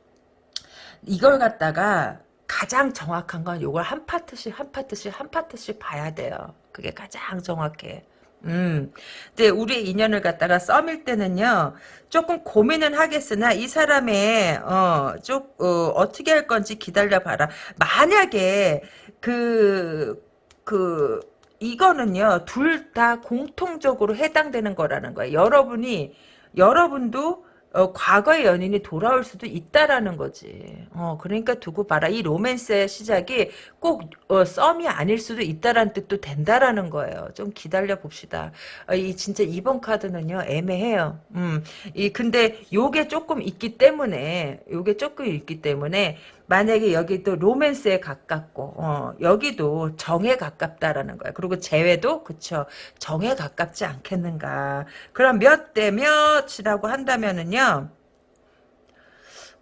이걸 갖다가 가장 정확한 건 요걸 한 파트씩 한 파트씩 한 파트씩 봐야 돼요. 그게 가장 정확해. 음. 근데 우리의 인연을 갖다가 썸일 때는요, 조금 고민은 하겠으나, 이 사람의, 어, 쪽, 어, 어떻게 할 건지 기다려 봐라. 만약에, 그, 그, 이거는요, 둘 다 공통적으로 해당되는 거라는 거예요. 여러분이, 여러분도 어, 과거의 연인이 돌아올 수도 있다라는 거지. 어, 그러니까 두고 봐라. 이 로맨스의 시작이 꼭 어, 썸이 아닐 수도 있다라는 뜻도 된다라는 거예요. 좀 기다려 봅시다. 어, 이 진짜 이번 카드는요 애매해요. 음, 이 근데 요게 조금 있기 때문에 요게 조금 있기 때문에 만약에 여기 또 로맨스에 가깝고 어, 여기도 정에 가깝다라는 거예요. 그리고 재회도 그쵸 정에 가깝지 않겠는가. 그럼 몇 대 몇이라고 한다면은요.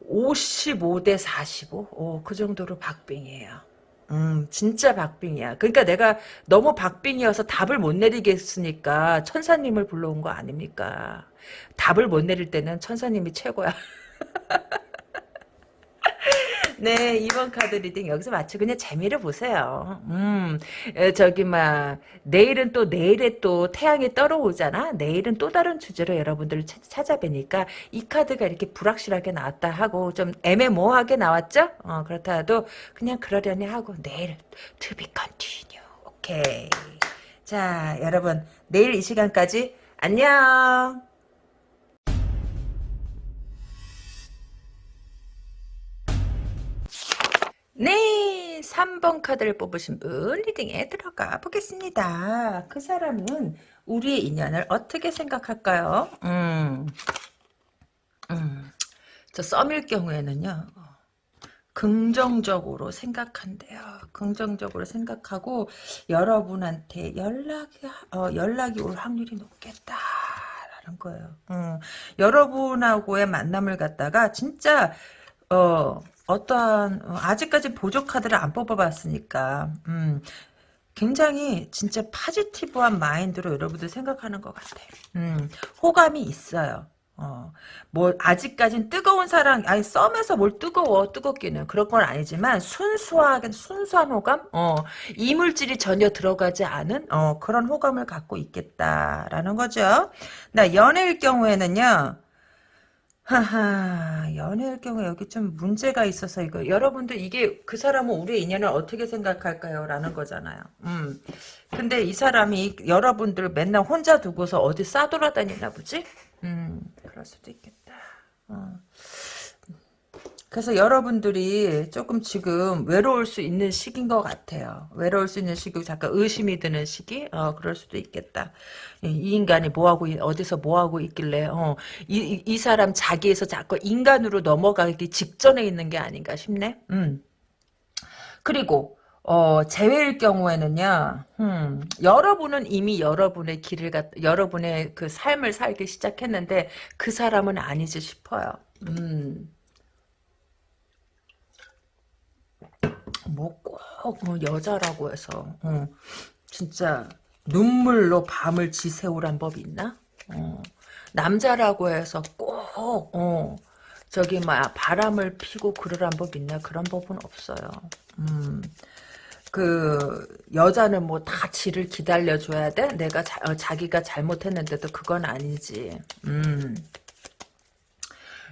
55대 45? 오, 그 정도로 박빙이에요. 음, 진짜 박빙이야. 그러니까 내가 너무 박빙이어서 답을 못 내리겠으니까 천사님을 불러온 거 아닙니까? 답을 못 내릴 때는 천사님이 최고야. <laughs> 네, 이번 카드 리딩 여기서 마치 그냥 재미를 보세요. 음, 에, 저기, 막, 내일은 또, 내일에 또 태양이 떨어오잖아? 내일은 또 다른 주제로 여러분들을 차, 찾아뵈니까 이 카드가 이렇게 불확실하게 나왔다 하고 좀 애매모호하게 나왔죠? 어, 그렇다 해도 그냥 그러려니 하고 내일 to be continue. 오케이. 자, 여러분, 내일 이 시간까지 안녕! 네, 3번 카드를 뽑으신 분 리딩에 들어가 보겠습니다. 그 사람은 우리의 인연을 어떻게 생각할까요? 음, 음, 저 썸일 경우에는요. 긍정적으로 생각한대요. 긍정적으로 생각하고 여러분한테 연락이 어, 연락이 올 확률이 높겠다 라는 거예요. 음, 여러분하고의 만남을 갖다가 진짜 어 어떠한 어, 아직까지 보조 카드를 안 뽑아봤으니까 음, 굉장히 진짜 파지티브한 마인드로 여러분들 생각하는 것 같아요. 음, 호감이 있어요. 어, 뭐 아직까진 뜨거운 사랑 아니 썸에서 뭘 뜨거워 뜨겁기는 그런 건 아니지만 순수하게 순수한 호감 어 이물질이 전혀 들어가지 않은 어 그런 호감을 갖고 있겠다라는 거죠 나 연애일 경우에는요 하하, 연애일 경우 여기 좀 문제가 있어서 이거 여러분들 이게 그 사람은 우리의 인연을 어떻게 생각할까요? 라는 거잖아요. 음. 근데 이 사람이 여러분들 맨날 혼자 두고서 어디 싸돌아다니나 보지? 음, 그럴 수도 있겠다. 어. 그래서 여러분들이 조금 지금 외로울 수 있는 시기인 것 같아요. 외로울 수 있는 시기, 잠깐 의심이 드는 시기? 어, 그럴 수도 있겠다. 이 인간이 뭐하고, 어디서 뭐하고 있길래, 어, 이, 이 사람 자기에서 자꾸 인간으로 넘어가기 직전에 있는 게 아닌가 싶네? 음. 그리고, 어, 재회일 경우에는요, 음, 여러분은 이미 여러분의 길을, 갖, 여러분의 그 삶을 살기 시작했는데, 그 사람은 아니지 싶어요. 음. 뭐꼭 뭐 여자라고 해서 어, 진짜 눈물로 밤을 지새우란 법이 있나? 어, 남자라고 해서 꼭 어, 저기 막 바람을 피고 그러란 법 있나? 그런 법은 없어요. 음. 그 여자는 뭐 다 지를 기다려줘야 돼? 내가 자, 어, 자기가 잘못했는데도 그건 아니지. 음.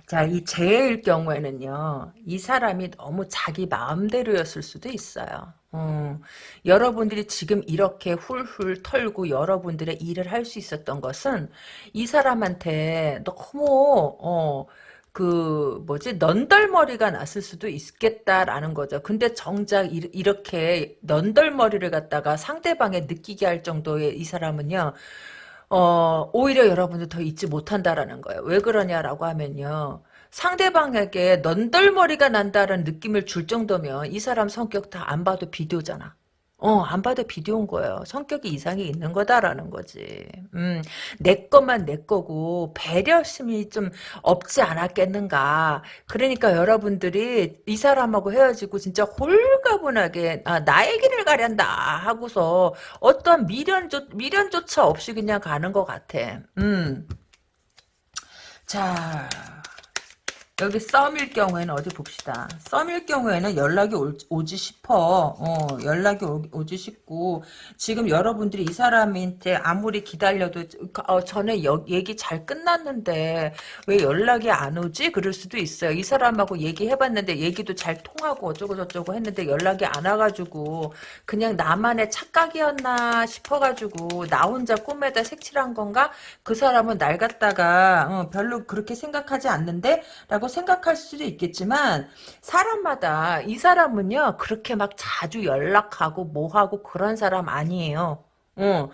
자, 이 재해일 경우에는요, 이 사람이 너무 자기 마음대로였을 수도 있어요. 어, 여러분들이 지금 이렇게 훌훌 털고 여러분들의 일을 할 수 있었던 것은 이 사람한테 너무, 어, 그, 뭐지, 넌덜머리가 났을 수도 있겠다라는 거죠. 근데 정작 이, 이렇게 넌덜머리를 갖다가 상대방에 느끼게 할 정도의 이 사람은요, 어, 오히려 여러분들 더 잊지 못한다라는 거예요. 왜 그러냐라고 하면요. 상대방에게 넌덜머리가 난다는 느낌을 줄 정도면 이 사람 성격 다 안 봐도 비디오잖아. 어, 안 봐도 비디오인 거예요. 성격이 이상이 있는 거다라는 거지. 음, 내 것만 내 거고, 배려심이 좀 없지 않았겠는가. 그러니까 여러분들이 이 사람하고 헤어지고 진짜 홀가분하게, 아, 나의 길을 가련다 하고서 어떤 미련조, 미련조차 없이 그냥 가는 것 같아. 음. 자. 여기 썸일 경우에는 어디 봅시다. 썸일 경우에는 연락이 오, 지 싶어. 어, 연락이 오, 지 싶고 지금 여러분들이 이 사람한테 아무리 기다려도 어, 전에 여, 얘기 잘 끝났는데 왜 연락이 안 오지? 그럴 수도 있어요. 이 사람하고 얘기해봤는데 얘기도 잘 통하고 어쩌고 저쩌고 했는데 연락이 안 와가지고 그냥 나만의 착각이었나 싶어가지고 나 혼자 꿈에다 색칠한 건가? 그 사람은 날 갖다가 어, 별로 그렇게 생각하지 않는데? 라고 생각할 수도 있겠지만 사람마다 이 사람은요 그렇게 막 자주 연락하고 뭐하고 그런 사람 아니에요. 어,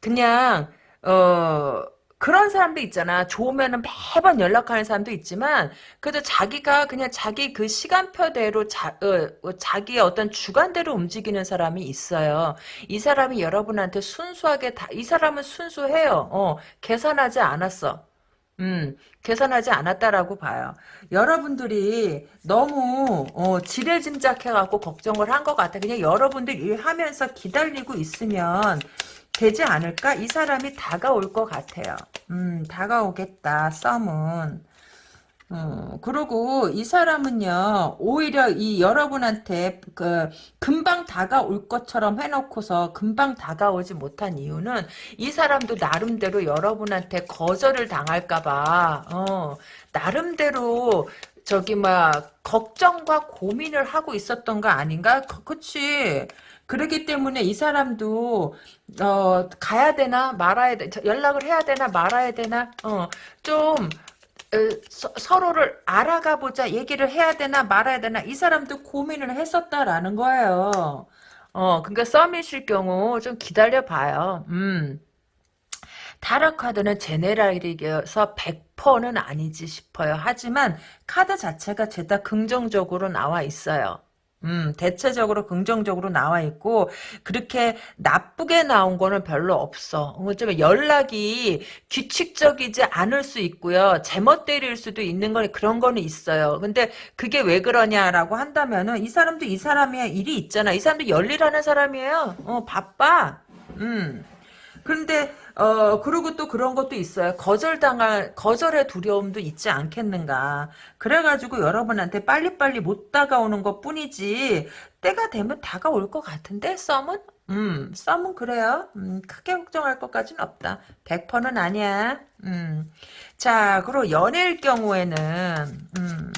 그냥 어 그런 사람도 있잖아. 좋으면은 매번 연락하는 사람도 있지만, 그래도 자기가 그냥 자기 그 시간표대로 자, 어, 어, 자기의 어떤 주관대로 움직이는 사람이 있어요. 이 사람이 여러분한테 순수하게 다, 이 사람은 순수해요. 어, 계산하지 않았어. 음, 계산하지 않았다라고 봐요. 여러분들이 너무 어, 지레짐작해갖고 걱정을 한 것 같아. 그냥 여러분들 일하면서 기다리고 있으면 되지 않을까? 이 사람이 다가올 것 같아요. 음, 다가오겠다. 썸은. 어, 그리고 이 사람은요, 오히려 이 여러분한테 그 금방 다가올 것처럼 해놓고서 금방 다가오지 못한 이유는 이 사람도 나름대로 여러분한테 거절을 당할까봐, 어, 나름대로 저기 막 걱정과 고민을 하고 있었던 거 아닌가? 그, 그치? 그렇기 때문에 이 사람도 어 가야 되나 말아야 돼 연락을 해야 되나 말아야 되나 어좀 서, 로를 알아가 보자 얘기를 해야 되나 말아야 되나 이 사람도 고민을 했었다라는 거예요. 어 그러니까 썸이실 경우 좀 기다려 봐요. 음. 타로 카드는 제네랄이어서 100%는 아니지 싶어요. 하지만 카드 자체가 죄다 긍정적으로 나와 있어요. 음, 대체적으로 긍정적으로 나와 있고 그렇게 나쁘게 나온 거는 별로 없어. 어쩌면 연락이 규칙적이지 않을 수 있고요. 제멋대로일 수도 있는 거니 그런 거는 있어요. 근데 그게 왜 그러냐라고 한다면은 이 사람도 이 사람의 일이 있잖아. 이 사람도 열일하는 사람이에요. 어, 바빠. 음. 그런데 어 그리고 또 그런 것도 있어요. 거절당할 거절의 두려움도 있지 않겠는가. 그래가지고 여러분한테 빨리빨리 못 다가오는 것 뿐이지 때가 되면 다가올 것 같은데 썸은 음 썸은 그래요. 음, 크게 걱정할 것까지는 없다. 100%는 아니야. 음. 자 그리고 연애일 경우에는 음.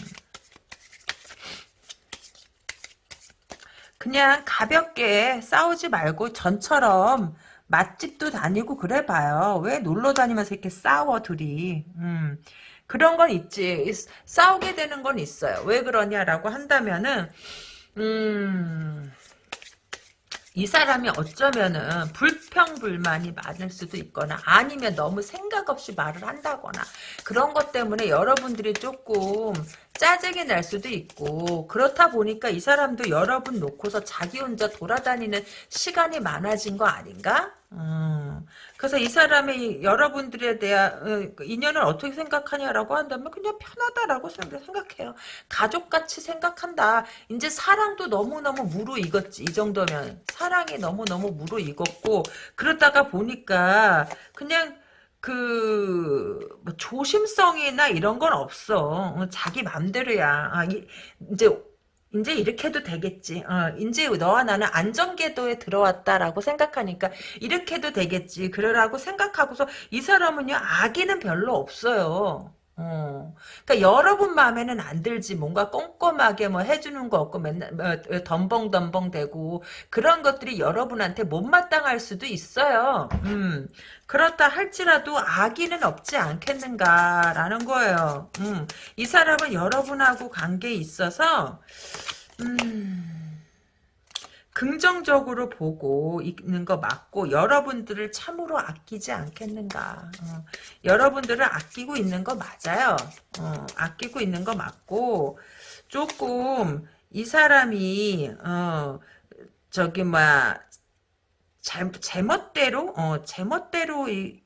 그냥 가볍게 싸우지 말고 전처럼 맛집도 다니고 그래 봐요. 왜 놀러 다니면서 이렇게 싸워 둘이. 음. 그런 건 있지. 싸우게 되는 건 있어요. 왜 그러냐라고 한다면은 음. 이 사람이 어쩌면은 불평불만이 많을 수도 있거나 아니면 너무 생각 없이 말을 한다거나 그런 것 때문에 여러분들이 조금 짜증이 날 수도 있고 그렇다 보니까 이 사람도 여러분 놓고서 자기 혼자 돌아다니는 시간이 많아진 거 아닌가? 음. 그래서 이 사람이 여러분들에 대한 어, 그 인연을 어떻게 생각하냐라고 한다면 그냥 편하다라고 생각해요. 가족같이 생각한다. 이제 사랑도 너무너무 무르익었지. 이 정도면 사랑이 너무너무 무르익었고 그러다가 보니까 그냥 그 뭐 조심성이나 이런 건 없어. 어, 자기 맘대로야. 아, 이, 이제 이제 이렇게 해도 되겠지. 어, 이제 너와 나는 안전궤도에 들어왔다라고 생각하니까 이렇게 해도 되겠지. 그러라고 생각하고서 이 사람은요 악의는 별로 없어요. 어. 그러니까 여러분 마음에는 안 들지. 뭔가 꼼꼼하게 뭐 해주는 거 없고 맨날 뭐 덤벙덤벙 대고 그런 것들이 여러분한테 못마땅할 수도 있어요. 음. 그렇다 할지라도 악의는 없지 않겠는가라는 거예요. 음. 이 사람은 여러분하고 관계에 있어서 음. 긍정적으로 보고 있는 거 맞고 여러분들을 참으로 아끼지 않겠는가. 어, 여러분들을 아끼고 있는 거 맞아요. 어, 아끼고 있는 거 맞고 조금 이 사람이 어, 저기 제, 제멋대로 어, 제멋대로인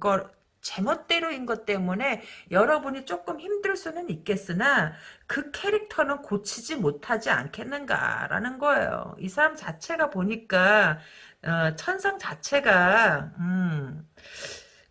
걸 제멋대로인 것 때문에 여러분이 조금 힘들 수는 있겠으나 그 캐릭터는 고치지 못하지 않겠는가라는 거예요. 이 사람 자체가 보니까 어, 천상 자체가 음,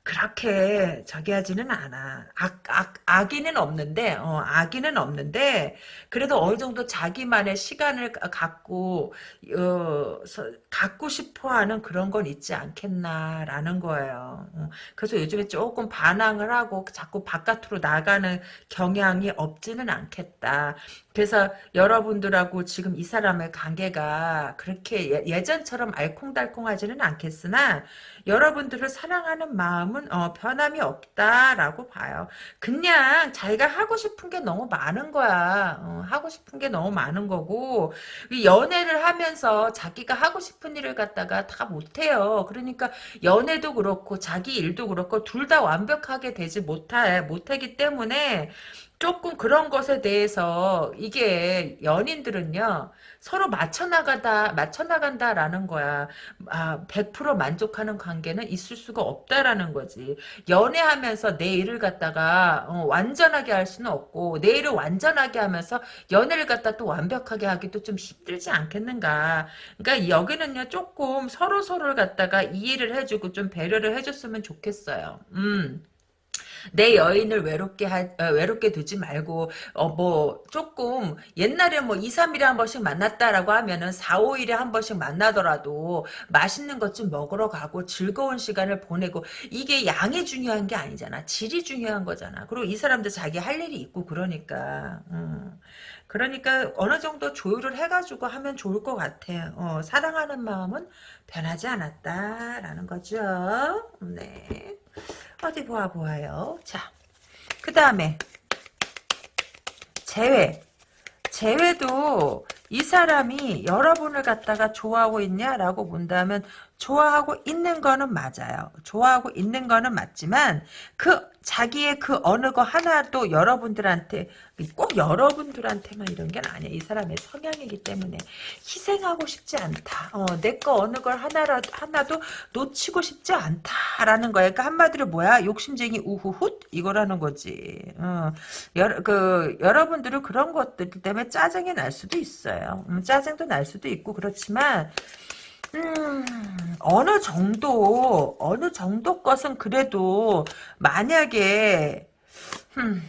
그렇게 저기 하지는 않아. 악, 악, 악의는 없는데, 어, 악의는 없는데, 그래도 어느 정도 자기만의 시간을 가- 갖고, 어, 서- 갖고 싶어 하는 그런 건 있지 않겠나라는 거예요. 어, 그래서 요즘에 조금 반항을 하고 자꾸 바깥으로 나가는 경향이 없지는 않겠다. 그래서 여러분들하고 지금 이 사람의 관계가 그렇게 예- 예전처럼 알콩달콩하지는 않겠으나, 여러분들을 사랑하는 마음 은 어, 변함이 없다라고 봐요. 그냥 자기가 하고 싶은 게 너무 많은 거야. 어, 하고 싶은 게 너무 많은 거고 이 연애를 하면서 자기가 하고 싶은 일을 갖다가 다 못해요. 그러니까 연애도 그렇고 자기 일도 그렇고 둘 다 완벽하게 되지 못해 못하기 때문에 조금 그런 것에 대해서 이게 연인들은요 서로 맞춰 나가다 맞춰 나간다라는 거야. 아, 100% 만족하는 관계는 있을 수가 없다라는 거지. 연애하면서 내 일을 갖다가 어, 완전하게 할 수는 없고 내 일을 완전하게 하면서 연애를 갖다 또 완벽하게 하기도 좀 힘들지 않겠는가. 그러니까 여기는요 조금 서로 서로를 갖다가 이해를 해주고 좀 배려를 해줬으면 좋겠어요. 음. 내 여인을 외롭게 하, 어, 외롭게 두지 말고 어 뭐 조금 옛날에 뭐 2, 3일에 한 번씩 만났다라고 하면은 4, 5일에 한 번씩 만나더라도 맛있는 것 좀 먹으러 가고 즐거운 시간을 보내고 이게 양이 중요한 게 아니잖아. 질이 중요한 거잖아. 그리고 이 사람도 자기 할 일이 있고 그러니까 음. 그러니까 어느 정도 조율을 해가지고 하면 좋을 것 같아. 어, 사랑하는 마음은 변하지 않았다라는 거죠. 네. 어디 보아 보아요. 자, 그 다음에 재회. 재회도 이 사람이 여러분을 갖다가 좋아하고 있냐라고 본다면 좋아하고 있는 거는 맞아요. 좋아하고 있는 거는 맞지만 그 자기의 그 어느 거 하나도 여러분들한테 꼭 여러분들한테만 이런 게 아니야. 이 사람의 성향이기 때문에 희생하고 싶지 않다. 어, 내 거 어느 걸 하나라 하나도 놓치고 싶지 않다라는 거야. 그러니까 한마디로 뭐야? 욕심쟁이 우후훗 이거라는 거지. 어, 여, 그 여러분들은 그런 것들 때문에 짜증이 날 수도 있어요. 음, 짜증도 날 수도 있고 그렇지만 음, 어느 정도, 어느 정도 것은 그래도, 만약에, 음,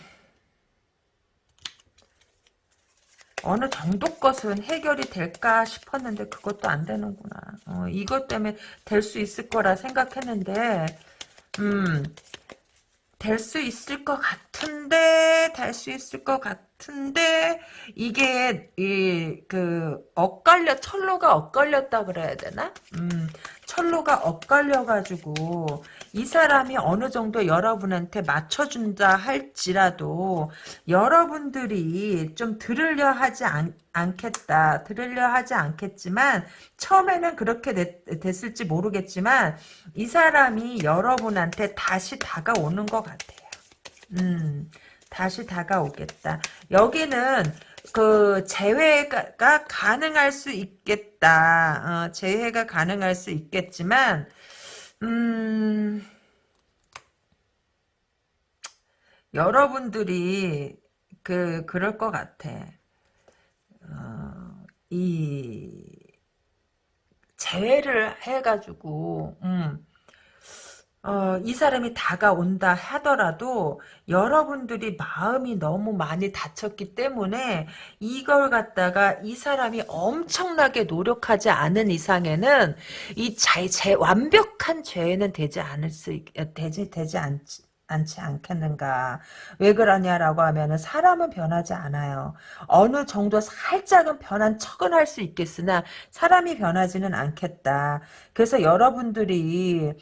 어느 정도 것은 해결이 될까 싶었는데, 그것도 안 되는구나. 어, 이것 때문에 될 수 있을 거라 생각했는데, 음, 될 수 있을 것 같은데, 될 수 있을 것 같 은데, 이게, 이, 그, 엇갈려, 철로가 엇갈렸다 그래야 되나? 음, 철로가 엇갈려 가지고, 이 사람이 어느 정도 여러분한테 맞춰준다 할지라도, 여러분들이 좀 들으려 하지 않, 않겠다. 들으려 하지 않겠지만, 처음에는 그렇게 됐, 됐을지 모르겠지만, 이 사람이 여러분한테 다시 다가오는 것 같아요. 음, 다시 다가오겠다. 여기는 그 재회가 가능할 수 있겠다. 어, 재회가 가능할 수 있겠지만, 음, 여러분들이 그 그럴 것 같아. 어, 이 재회를 해가지고, 음. 어, 이 사람이 다가온다 하더라도 여러분들이 마음이 너무 많이 다쳤기 때문에 이걸 갖다가 이 사람이 엄청나게 노력하지 않은 이상에는 이 자, 제 완벽한 죄는 되지 않을 수 있, 되지 되지 않지 않지 않겠는가. 왜 그러냐라고 하면은 사람은 변하지 않아요. 어느 정도 살짝은 변한 척은 할 수 있겠으나 사람이 변하지는 않겠다. 그래서 여러분들이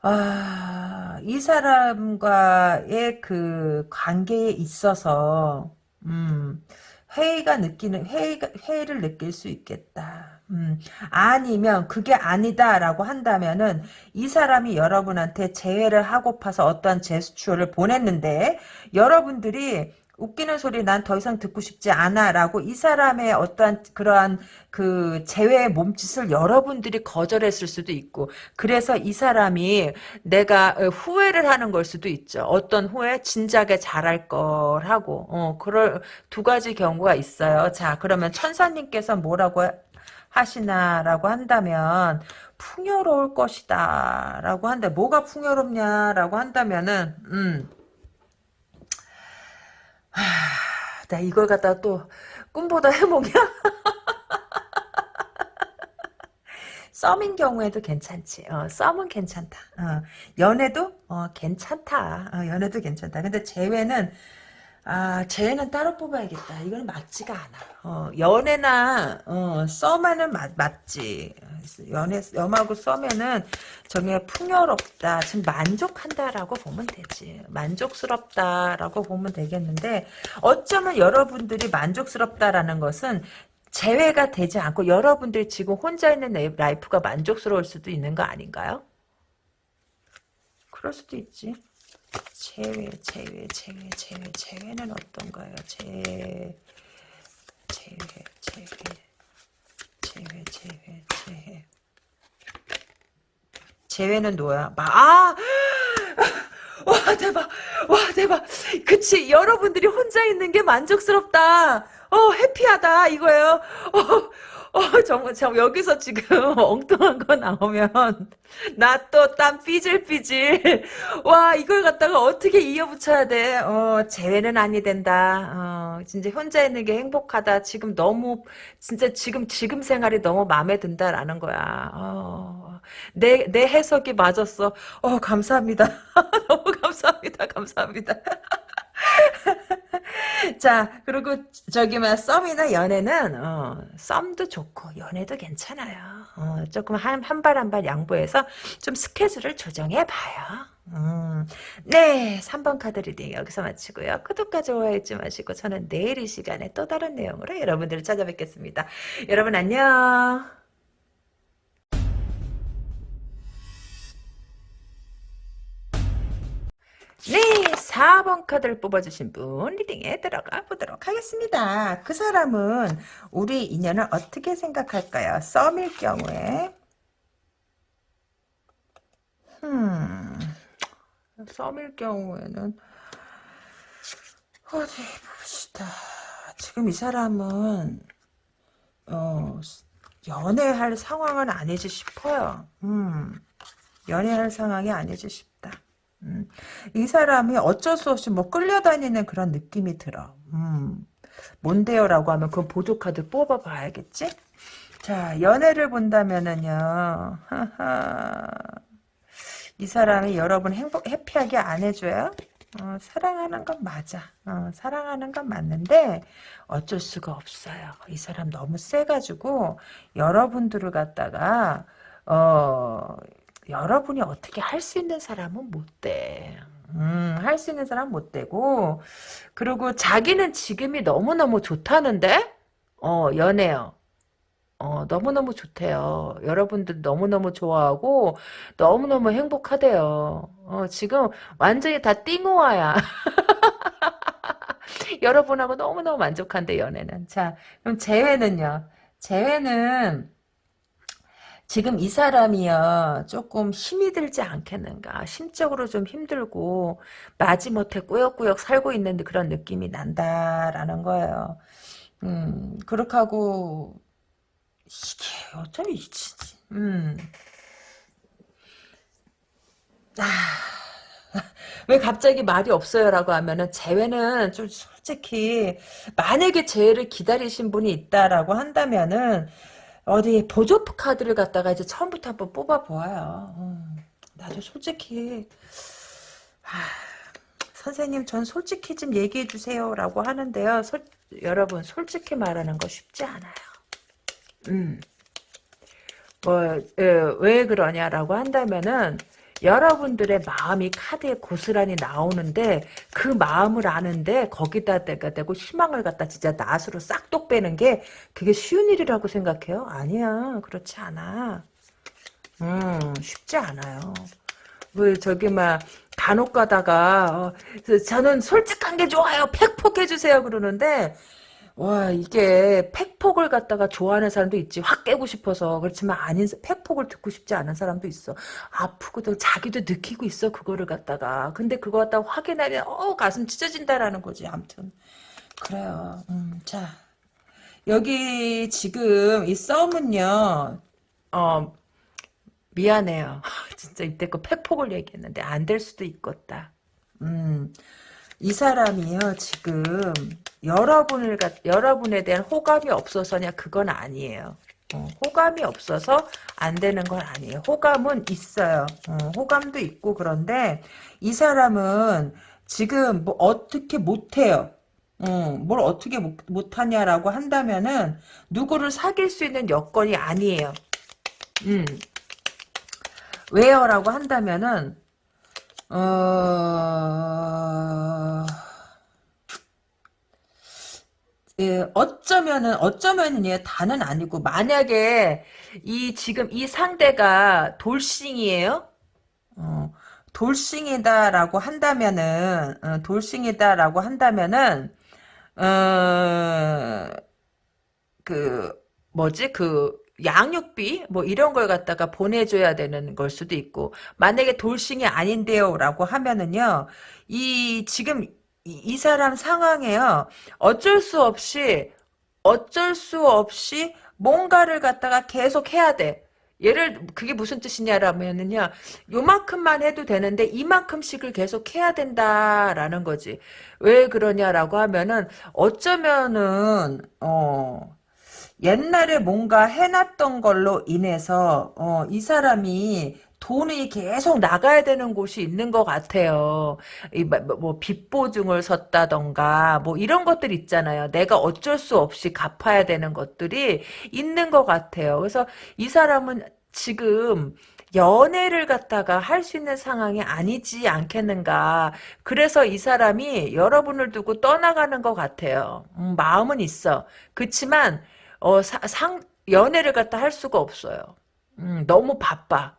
아, 이 사람과의 그 관계에 있어서, 음, 회의가 느끼는, 회의가, 회의를 느낄 수 있겠다. 음, 아니면 그게 아니다라고 한다면은 이 사람이 여러분한테 재회를 하고파서 어떠한 제스처를 보냈는데 여러분들이 웃기는 소리 난 더 이상 듣고 싶지 않아 라고 이 사람의 어떠한 그러한 그 재회의 몸짓을 여러분들이 거절했을 수도 있고 그래서 이 사람이 내가 후회를 하는 걸 수도 있죠. 어떤 후회? 진작에 잘할 걸 하고 어 그럴 두 가지 경우가 있어요. 자 그러면 천사님께서 뭐라고 하시나라고 한다면 풍요로울 것이다 라고 한다. 뭐가 풍요롭냐라고 한다면은 음. 하, 나 이걸 갖다 또 꿈보다 해몽이야? <laughs> 썸인 경우에도 괜찮지. 어, 썸은 괜찮다. 어, 연애도 어, 괜찮다. 어, 연애도 괜찮다. 근데 재회는 아, 쟤는 따로 뽑아야겠다. 이거는 맞지가 않아. 어, 연애나, 어, 썸에는 맞, 맞지. 연애, 썸하고 썸에는 정말 풍요롭다. 지금 만족한다라고 보면 되지. 만족스럽다라고 보면 되겠는데, 어쩌면 여러분들이 만족스럽다라는 것은 재회가 되지 않고 여러분들이 지금 혼자 있는 life가 만족스러울 수도 있는 거 아닌가요? 그럴 수도 있지. 재회, 재회, 재회, 재회, 재회는 어떤가요? 재, 재회, 재회, 재회, 재회, 재회. 재회는 뭐야? 마, 아! <gasps> 와, 대박! 와, 대박! 그치, 여러분들이 혼자 있는 게 만족스럽다! 어, 해피하다, 이거예요. 어, 어, 정말, 참, 여기서 지금 <laughs> 엉뚱한 거 나오면, <laughs> 나 또 땀 삐질삐질. <laughs> 와, 이걸 갖다가 어떻게 이어붙여야 돼? 어, 재회는 아니 된다. 어, 진짜 혼자 있는 게 행복하다. 지금 너무, 진짜 지금, 지금 생활이 너무 마음에 든다라는 거야. 어, 내, 내 해석이 맞았어. 어, 감사합니다. 너무 감사합니다. 감사합니다. <laughs> 자, 그리고 저기 막 썸이나 연애는 어, 썸도 좋고 연애도 괜찮아요. 어, 조금 한 한 발 한 발 양보해서 좀 스케줄을 조정해 봐요. 음, 네, 3번 카드 리딩 여기서 마치고요. 구독과 좋아요 잊지 마시고 저는 내일 이 시간에 또 다른 내용으로 여러분들을 찾아뵙겠습니다. 여러분 안녕. 네, 4번 카드를 뽑아주신 분 리딩에 들어가 보도록 하겠습니다. 그 사람은 우리 인연을 어떻게 생각할까요? 썸일 경우에 음, 썸일 경우에는 어디 봅시다. 지금 이 사람은 어, 연애할 상황은 아니지 싶어요. 음, 연애할 상황이 아니지 싶다. 음, 이 사람이 어쩔 수 없이 뭐 끌려다니는 그런 느낌이 들어. 음, 뭔데요? 라고 하면 그 보조카드 뽑아봐야겠지? 자, 연애를 본다면은요. 이 사람이 여러분 행복, 해피하게 안 해줘요? 어, 사랑하는 건 맞아. 어, 사랑하는 건 맞는데 어쩔 수가 없어요. 이 사람 너무 세가지고 여러분들을 갖다가 어 여러분이 어떻게 할 수 있는 사람은 못 돼. 음, 할 수 있는 사람은 못 되고, 그리고 자기는 지금이 너무너무 좋다는데? 어, 연애요. 어, 너무너무 좋대요. 여러분들 너무너무 좋아하고, 너무너무 행복하대요. 어, 지금 완전히 다 띵호와야. <laughs> 여러분하고 너무너무 만족한대, 연애는. 자, 그럼 재회는요? 재회는, 지금 이 사람이요 조금 힘이 들지 않겠는가 심적으로 좀 힘들고 마지못해 꾸역꾸역 살고 있는 그런 느낌이 난다라는 거예요 음 그렇게 하고 이게 어쩜 이지 음. 아, 왜 갑자기 말이 없어요라고 하면은 재회는 좀 솔직히 만약에 재회를 기다리신 분이 있다라고 한다면은 어디 보조 카드를 갖다가 이제 처음부터 한번 뽑아보아요. 음, 나도 솔직히 하, 선생님 전 솔직히 좀 얘기해 주세요 라고 하는데요. 솔, 여러분 솔직히 말하는 거 쉽지 않아요. 음. 뭐, 에, 예, 왜 그러냐라고 한다면은 여러분들의 마음이 카드에 고스란히 나오는데 그 마음을 아는데 거기다 대가 대고 희망을 갖다 진짜 낫으로 싹둑 빼는 게 그게 쉬운 일이라고 생각해요? 아니야. 그렇지 않아. 음 쉽지 않아요. 왜 저기 막 간혹 가다가 어, 저는 솔직한 게 좋아요. 팩폭 해주세요. 그러는데 와 이게 팩폭을 갖다가 좋아하는 사람도 있지. 확 깨고 싶어서. 그렇지만 아닌 팩폭을 듣고 싶지 않은 사람도 있어. 아프고도 자기도 느끼고 있어 그거를 갖다가. 근데 그거 갖다 확인하면 어 가슴 찢어진다라는 거지. 아무튼. 그래요. 음, 자. 여기 지금 이 썸은요, 어, 미안해요. <laughs> 진짜 이때껏 팩폭을 얘기했는데 안 될 수도 있겠다. 음, 이 사람이요, 지금 여러분을, 갖- 여러분에 대한 호감이 없어서냐, 그건 아니에요. 어, 호감이 없어서 안 되는 건 아니에요. 호감은 있어요. 어, 호감도 있고 그런데 이 사람은 지금 뭐 어떻게 못해요. 어, 뭘 어떻게 못, 못하냐라고 한다면은 누구를 사귈 수 있는 여건이 아니에요. 음. 왜요? 라고 한다면은 어... 예, 어쩌면은 어쩌면은요 다는 아니고 만약에 이 지금 이 상대가 돌싱이에요. 어, 돌싱이다라고 한다면은 어, 돌싱이다라고 한다면은 어, 그 뭐지 그 양육비 뭐 이런 걸 갖다가 보내줘야 되는 걸 수도 있고 만약에 돌싱이 아닌데요라고 하면은요 이 지금 이, 이 사람 상황에요 어쩔 수 없이 어쩔 수 없이 뭔가를 갖다가 계속 해야 돼. 얘를 그게 무슨 뜻이냐라면은요 요만큼만 해도 되는데 이만큼씩을 계속 해야 된다라는 거지 왜 그러냐라고 하면은 어쩌면은 어 옛날에 뭔가 해놨던 걸로 인해서 어, 이 사람이 돈이 계속 나가야 되는 곳이 있는 것 같아요. 이, 뭐, 뭐, 빚 보증을 섰다던가, 뭐, 이런 것들 있잖아요. 내가 어쩔 수 없이 갚아야 되는 것들이 있는 것 같아요. 그래서 이 사람은 지금, 연애를 갖다가 할 수 있는 상황이 아니지 않겠는가. 그래서 이 사람이 여러분을 두고 떠나가는 것 같아요. 음, 마음은 있어. 그렇지만 어, 사- 상, 연애를 갖다 할 수가 없어요. 음, 너무 바빠.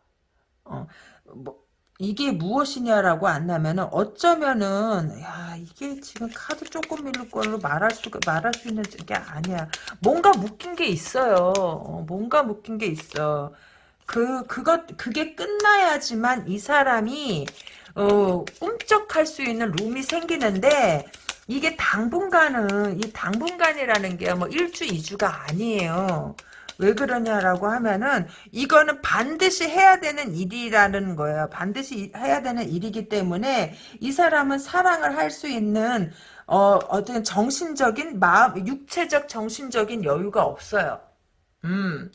어, 뭐, 이게 무엇이냐라고 안 하면은 어쩌면은 야 이게 지금 카드 조금 밀릴 걸로 말할 수가 말할 수 있는 게 아니야. 뭔가 묶인 게 있어요. 어, 뭔가 묶인 게 있어. 그 그것 그게 끝나야지만 이 사람이 어 꿈쩍할 수 있는 룸이 생기는데 이게 당분간은 이 당분간이라는 게 뭐 일주 이주가 아니에요. 왜 그러냐라고 하면은 이거는 반드시 해야 되는 일이라는 거예요. 반드시 해야 되는 일이기 때문에 이 사람은 사랑을 할 수 있는 어 어떤 정신적인 마음 육체적 정신적인 여유가 없어요. 음.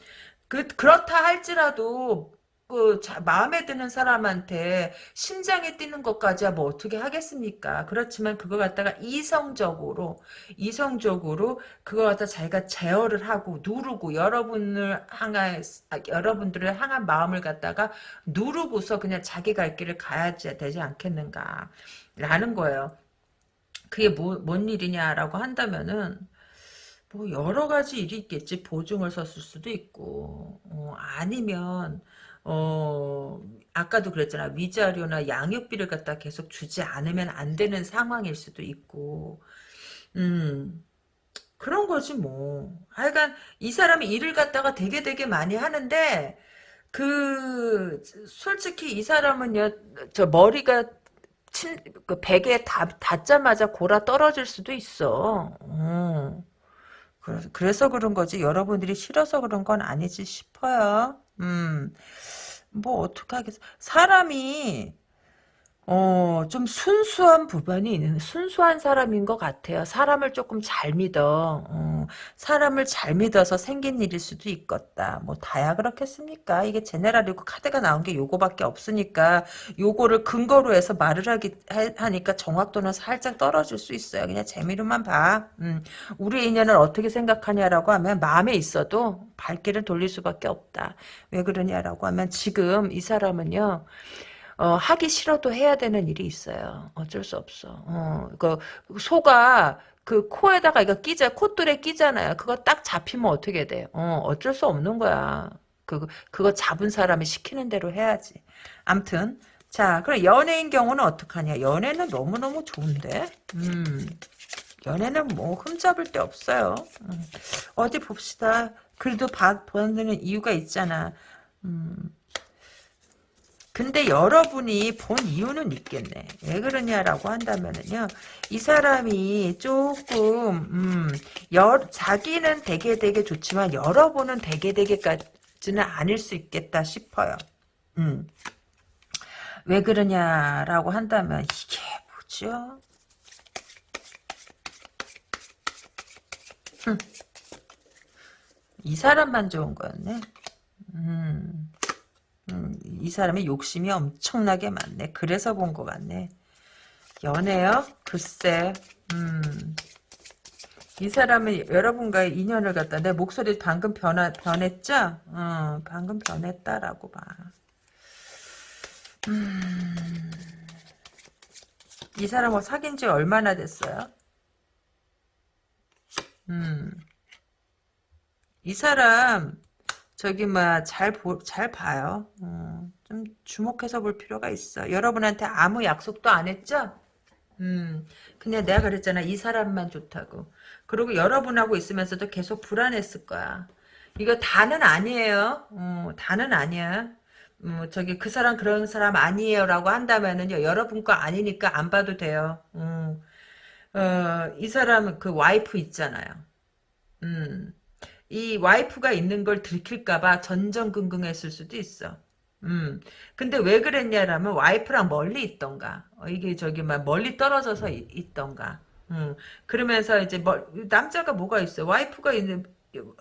그, 그렇다 할지라도, 그, 자, 마음에 드는 사람한테 심장이 뛰는 것까지야 뭐 어떻게 하겠습니까? 그렇지만 그거 갖다가 이성적으로, 이성적으로 그거 갖다 자기가 제어를 하고 누르고 여러분을 향한, 아, 여러분들을 향한 마음을 갖다가 누르고서 그냥 자기 갈 길을 가야 되지 않겠는가. 라는 거예요. 그게 뭐, 뭔 일이냐라고 한다면은, 뭐 여러 가지 일이 있겠지. 보증을 섰을 수도 있고 어, 아니면 어 아까도 그랬잖아. 위자료나 양육비를 갖다 계속 주지 않으면 안 되는 상황일 수도 있고 음 그런 거지 뭐. 하여간 이 사람이 일을 갖다가 되게 되게 많이 하는데 그 솔직히 이 사람은요 저 머리가 침, 그 베개에 닿, 닿자마자 골아 떨어질 수도 있어. 어. 그래서, 그래서 그런 거지. 여러분들이 싫어서 그런 건 아니지 싶어요. 음, 뭐, 어떡하겠어. 사람이, 어, 좀 순수한 부분이 있는, 순수한 사람인 것 같아요. 사람을 조금 잘 믿어. 어, 사람을 잘 믿어서 생긴 일일 수도 있겠다. 뭐, 다야 그렇겠습니까? 이게 제네랄이고 카드가 나온 게 요거밖에 없으니까, 요거를 근거로 해서 말을 하기, 하, 니까 정확도는 살짝 떨어질 수 있어요. 그냥 재미로만 봐. 음, 우리 인연을 어떻게 생각하냐라고 하면, 마음에 있어도 발길을 돌릴 수밖에 없다. 왜 그러냐라고 하면, 지금 이 사람은요, 어, 하기 싫어도 해야 되는 일이 있어요. 어쩔 수 없어. 어, 그 소가 그 코에다가 이거 끼자 콧돌에 끼잖아요. 그거 딱 잡히면 어떻게 돼? 어, 어쩔 수 없는 거야. 그 그거 잡은 사람이 시키는 대로 해야지. 암튼 자, 그럼 연애인 경우는 어떡하냐? 연애는 너무너무 좋은데. 음. 연애는 뭐 흠잡을 데 없어요. 음. 어디 봅시다. 그래도 봐, 보는 이유가 있잖아. 음. 근데 여러분이 본 이유는 있겠네. 왜 그러냐라고 한다면은요. 이 사람이 조금 음, 여, 자기는 되게 되게 좋지만 여러분은 되게 되게까지는 아닐 수 있겠다 싶어요. 음. 왜 그러냐라고 한다면 이게 뭐죠? 흠. 이 사람만 좋은 거였네. 음. 음, 이 사람이 욕심이 엄청나게 많네. 그래서 본 것 같네. 연애요? 글쎄, 음. 이 사람은 여러분과의 인연을 갖다 내 목소리 방금 변화, 변했죠? 어, 방금 변했다라고 봐. 음. 이 사람하고 사귄 지 얼마나 됐어요? 음. 이 사람 저기 뭐잘잘 봐요. 어, 좀 주목해서 볼 필요가 있어. 여러분한테 아무 약속도 안 했죠? 음, 그냥 내가 그랬잖아. 이 사람만 좋다고. 그리고 여러분하고 있으면서도 계속 불안했을 거야. 이거 다는 아니에요. 어, 다는 아니야. 음, 저기 그 사람 그런 사람 아니에요라고 한다면은요. 여러분 거 아니니까 안 봐도 돼요. 음, 어, 이 사람은 그 와이프 있잖아요. 음. 이 와이프가 있는 걸 들킬까봐 전전긍긍했을 수도 있어. 음. 근데 왜 그랬냐라면 와이프랑 멀리 있던가. 어, 이게 저기 막 멀리 떨어져서 이, 있던가. 음. 그러면서 이제 뭐 남자가 뭐가 있어? 와이프가 있는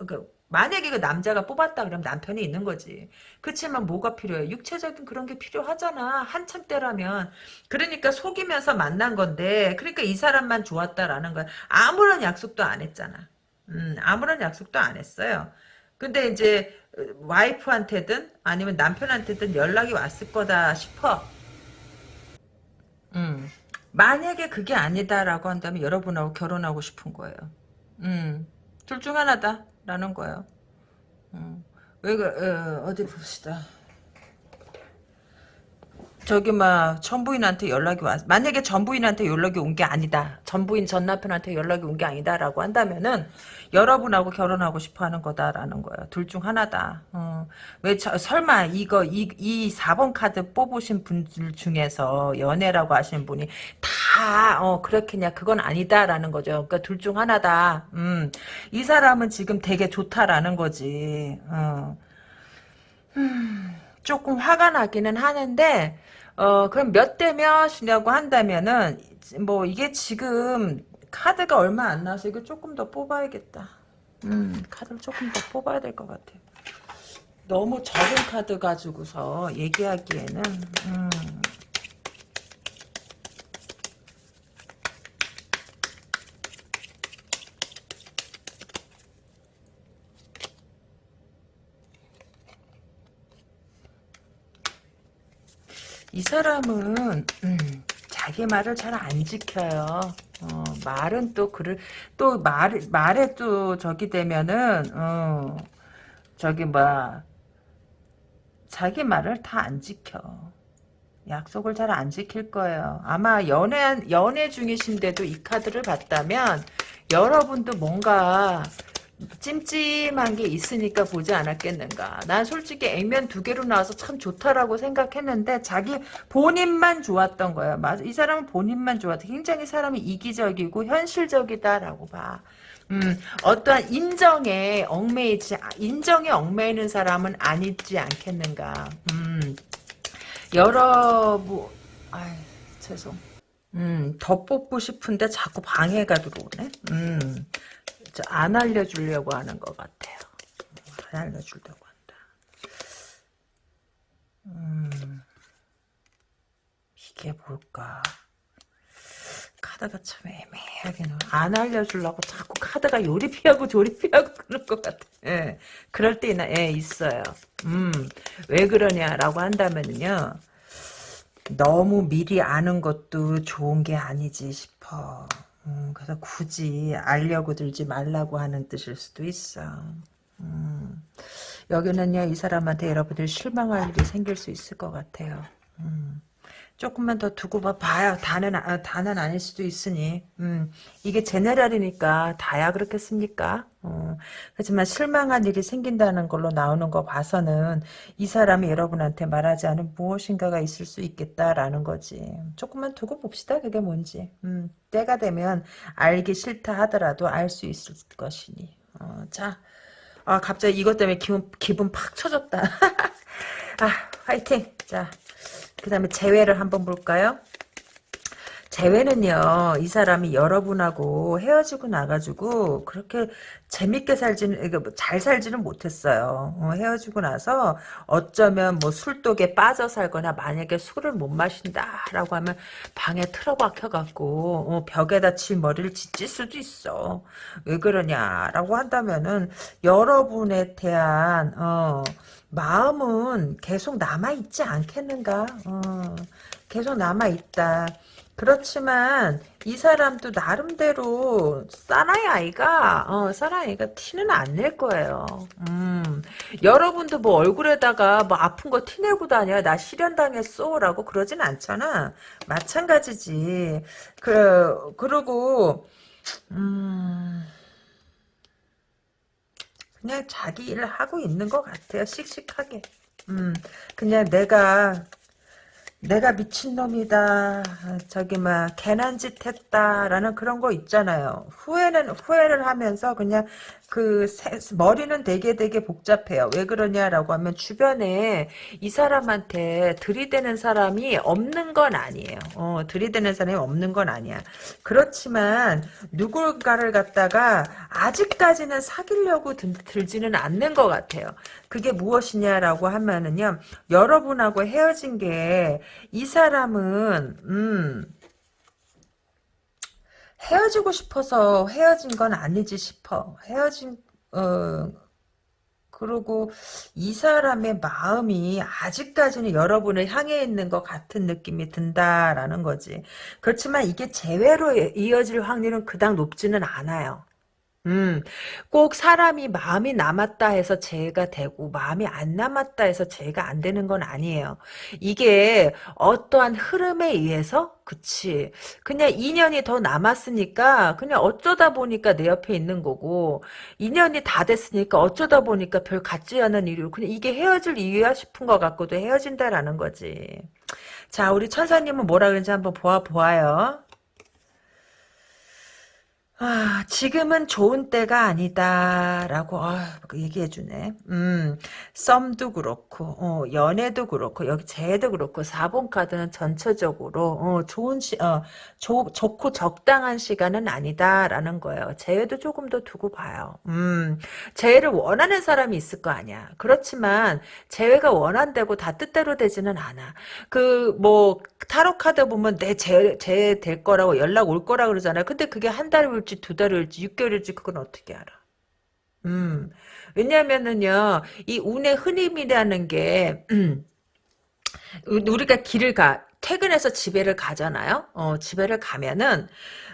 그 만약에 그 남자가 뽑았다 그러면 남편이 있는 거지. 그렇지만 뭐가 필요해? 육체적인 그런 게 필요하잖아. 한참 때라면. 그러니까 속이면서 만난 건데 그러니까 이 사람만 좋았다라는 거야. 아무런 약속도 안 했잖아. 음, 아무런 약속도 안 했어요. 근데 이제 와이프한테든 아니면 남편한테든 연락이 왔을 거다 싶어. 음. 만약에 그게 아니다라고 한다면 여러분하고 결혼하고 싶은 거예요. 음. 둘 중 하나다라는 거예요. 음. 왜 그, 어, 어디 봅시다. 저기 막 전부인한테 연락이 왔 만약에 전부인한테 연락이 온 게 아니다. 전부인 전 남편한테 연락이 온 게 아니다라고 한다면은 여러분하고 결혼하고 싶어하는 거다라는 거예요. 둘 중 하나다. 어. 왜 저, 설마 이거 이, 이 4번 카드 뽑으신 분들 중에서 연애라고 하시는 분이 다 어, 그렇겠냐. 그건 아니다라는 거죠. 그러니까 둘 중 하나다. 음. 이 사람은 지금 되게 좋다라는 거지. 어. 음, 조금 화가 나기는 하는데 어, 그럼 몇대 몇이냐고 한다면은, 뭐, 이게 지금 카드가 얼마 안 나와서 이거 조금 더 뽑아야겠다. 음, 카드를 조금 더 뽑아야 될 것 같아요. 너무 적은 카드 가지고서 얘기하기에는, 음. 이 사람은 음, 자기 말을 잘 안 지켜요. 어, 말은 또 그를 또 말, 말에 또 저기 되면은 어, 저기 뭐 자기 말을 다 안 지켜. 약속을 잘 안 지킬 거예요. 아마 연애 연애 중이신데도 이 카드를 봤다면 여러분도 뭔가 찜찜한 게 있으니까 보지 않았겠는가. 난 솔직히 액면 두 개로 나와서 참 좋다라고 생각했는데 자기 본인만 좋았던. 맞아. 이 사람은 본인만 좋았다. 굉장히 사람이 이기적이고 현실적이다라고 봐. 음, 어떠한 인정에 얽매이지, 인정에 얽매이는 사람은 아니지 않겠는가. 음, 여러, 뭐, 아이, 죄송. 음, 더 뽑고 싶은데 자꾸 방해가 들어오네. 음, 안 알려주려고 하는 것 같아요. 안 알려주려고 한다. 음, 이게 뭘까? 카드가 참 애매하게 안 알려주려고 자꾸 카드가 요리 피하고 조리 피하고 <laughs> 그럴 것 같아. 예, 그럴 때나 예, 있어요. 음, 왜 그러냐라고 한다면요. 너무 미리 아는 것도 좋은 게 아니지 싶어. 음, 그래서 굳이 알려고 들지 말라고 하는 뜻일 수도 있어. 음, 여기는요, 이 사람한테 여러분들 실망할 일이 생길 수 있을 것 같아요. 음, 조금만 더 두고 봐 봐요. 다는 아, 다는 아닐 수도 있으니. 음, 이게 제네랄이니까 다야 그렇겠습니까? 어, 하지만 실망한 일이 생긴다는 걸로 나오는 거 봐서는 이 사람이 여러분한테 말하지 않은 무엇인가가 있을 수 있겠다라는 거지. 조금만 두고 봅시다. 그게 뭔지. 음, 때가 되면 알기 싫다 하더라도 알 수 있을 것이니. 어, 자, 아 갑자기 이것 때문에 기분 기분 팍 쳐졌다. <laughs> 아 화이팅. 자. 그 다음에 재회를 한번 볼까요? 재회는요, 이 사람이 여러분하고 헤어지고 나가지고, 그렇게 재밌게 살지는, 뭐잘 살지는 못했어요. 어, 헤어지고 나서, 어쩌면 뭐 술독에 빠져 살거나, 만약에 술을 못 마신다라고 하면, 방에 틀어박혀 갖고, 어, 벽에다 칠 머리를 짓질 수도 있어. 왜 그러냐라고 한다면은, 여러분에 대한, 어, 마음은 계속 남아있지 않겠는가? 어, 계속 남아있다. 그렇지만 이 사람도 나름대로 사나이 아이가 어, 사나이 아이가 티는 안 낼 거예요. 음, 여러분도 뭐 얼굴에다가 뭐 아픈 거 티내고 다녀 나 실현당했어라고 그러진 않잖아. 마찬가지지. 그 그리고 음. 그냥 자기 일을 하고 있는 것 같아요. 씩씩하게. 음, 그냥 내가 내가 미친놈이다. 저기 막 개난 짓 했다라는 그런 거 있잖아요. 후회는 후회를 하면서 그냥 그 세, 머리는 되게 되게 복잡해요. 왜 그러냐라고 하면 주변에 이 사람한테 들이대는 사람이 없는 건 아니에요. 어, 들이대는 사람이 없는 건 아니야. 그렇지만 누굴가를 갖다가 아직까지는 사귀려고 들, 들지는 않는 것 같아요. 그게 무엇이냐라고 하면은요. 여러분하고 헤어진 게 이 사람은 음 헤어지고 싶어서 헤어진 건 아니지 싶어. 헤어진 어 그리고 이 사람의 마음이 아직까지는 여러분을 향해 있는 것 같은 느낌이 든다라는 거지. 그렇지만 이게 재회로 이어질 확률은 그닥 높지는 않아요. 음, 꼭 사람이 마음이 남았다 해서 재해가 되고 마음이 안 남았다 해서 재해가 안 되는 건 아니에요. 이게 어떠한 흐름에 의해서 그치. 그냥 인연이 더 남았으니까 그냥 어쩌다 보니까 내 옆에 있는 거고 인연이 다 됐으니까 어쩌다 보니까 별 같지 않은 일이고 그냥 이게 헤어질 이유야 싶은 것 같고도 헤어진다라는 거지. 자, 우리 천사님은 뭐라 그런지 한번 보아 보아요. 아, 지금은 좋은 때가 아니다라고 아, 얘기해 주네. 음, 썸도 그렇고, 어, 연애도 그렇고, 여기 재도 그렇고, 4번 카드는 전체적으로 어, 좋은 시, 어, 조, 좋고 적당한 시간은 아니다라는 거예요. 재회도 조금 더 두고 봐요. 음, 재회를 원하는 사람이 있을 거 아니야. 그렇지만 재회가 원한다고 다 뜻대로 되지는 않아. 그 뭐 타로 카드 보면 내 재, 재될 거라고 연락 올 거라 그러잖아요. 근데 그게 한달 올지 두달 올지 6개월일지 그건 어떻게 알아? 음. 왜냐면은요. 이 운의 흐름이라는 게 음, <clears throat> 우리가 길을 가 퇴근해서 집에를 가잖아요. 어, 집에를 가면은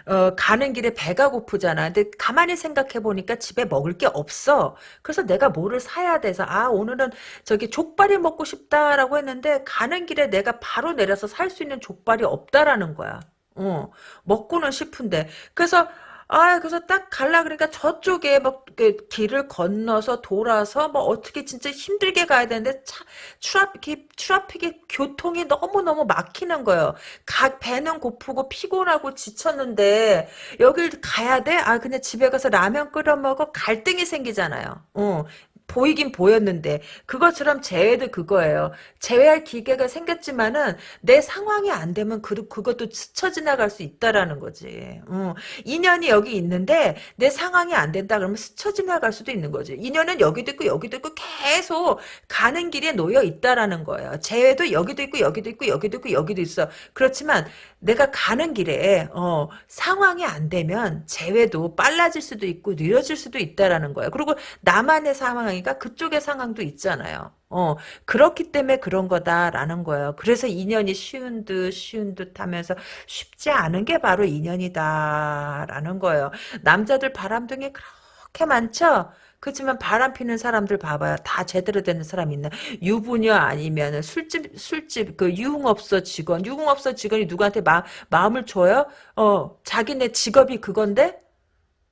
어, 가는 길에 배가 고프잖아. 근데 가만히 생각해 보니까 집에 먹을 게 없어. 그래서 내가 뭐를 사야 돼서 아 오늘은 저기 족발이 먹고 싶다라고 했는데 가는 길에 내가 바로 내려서 살 수 있는 족발이 없다라는 거야. 어, 먹고는 싶은데 그래서 아, 그래서 딱 갈라 그러니까 저쪽에 막 길을 건너서 돌아서 뭐 어떻게 진짜 힘들게 가야 되는데 차, traffic이 traffic이 교통이 너무 너무 막히는 거예요. 막 배는 고프고 피곤하고 지쳤는데 여길 가야 돼? 아, 그냥 집에 가서 라면 끓여 먹어 갈등이 생기잖아요. 어, 보이긴 보였는데 그것처럼 재회도 그거예요. 재회할 기계가 생겼지만은 내 상황이 안 되면 그, 그것도 스쳐 지나갈 수 있다라는 거지. 어. 인연이 여기 있는데 내 상황이 안 된다 그러면 스쳐 지나갈 수도 있는 거지. 인연은 여기도 있고 여기도 있고 계속 가는 길에 놓여 있다라는 거예요. 재회도 여기도 있고 여기도 있고 여기도 있고 여기도 있어. 그렇지만 내가 가는 길에 어, 상황이 안 되면 재회도 빨라질 수도 있고 느려질 수도 있다라는 거예요. 그리고 나만의 상황이니까 그쪽의 상황도 있잖아요. 어, 그렇기 때문에 그런 거다라는 거예요. 그래서 인연이 쉬운 듯 쉬운 듯 하면서 쉽지 않은 게 바로 인연이다라는 거예요. 남자들 바람둥이 그렇게 많죠? 그렇지만 바람 피는 사람들 봐봐요. 다 제대로 되는 사람 있나? 유부녀 아니면 술집 술집 그 유흥업소 직원, 유흥업소 직원이 누구한테 마, 마음을 줘요? 어, 자기네 직업이 그건데?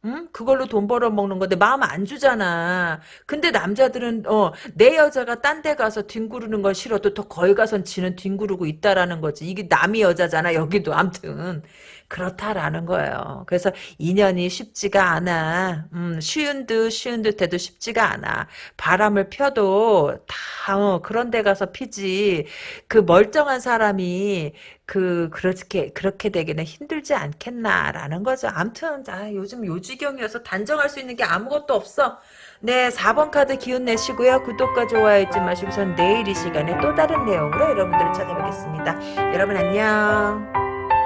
응? 그걸로 돈 벌어 먹는 건데 마음 안 주잖아. 근데 남자들은 어, 내 여자가 딴 데 가서 뒹구르는 건 싫어도 더 거기 가선 지는 뒹구르고 있다라는 거지. 이게 남이 여자잖아. 여기도 암튼 그렇다라는 거예요. 그래서 인연이 쉽지가 않아. 음, 쉬운 듯 쉬운 듯 해도 쉽지가 않아. 바람을 펴도 다 어, 그런 데 가서 피지. 그 멀쩡한 사람이 그 그렇게 그렇게 되기는 힘들지 않겠나라는 거죠. 암튼 아, 요즘 요지경이어서 단정할 수 있는 게 아무것도 없어. 네, 4번 카드 기운 내시고요. 구독과 좋아요 잊지 마시고 전 내일 이 시간에 또 다른 내용으로 여러분들을 찾아뵙겠습니다. 여러분 안녕.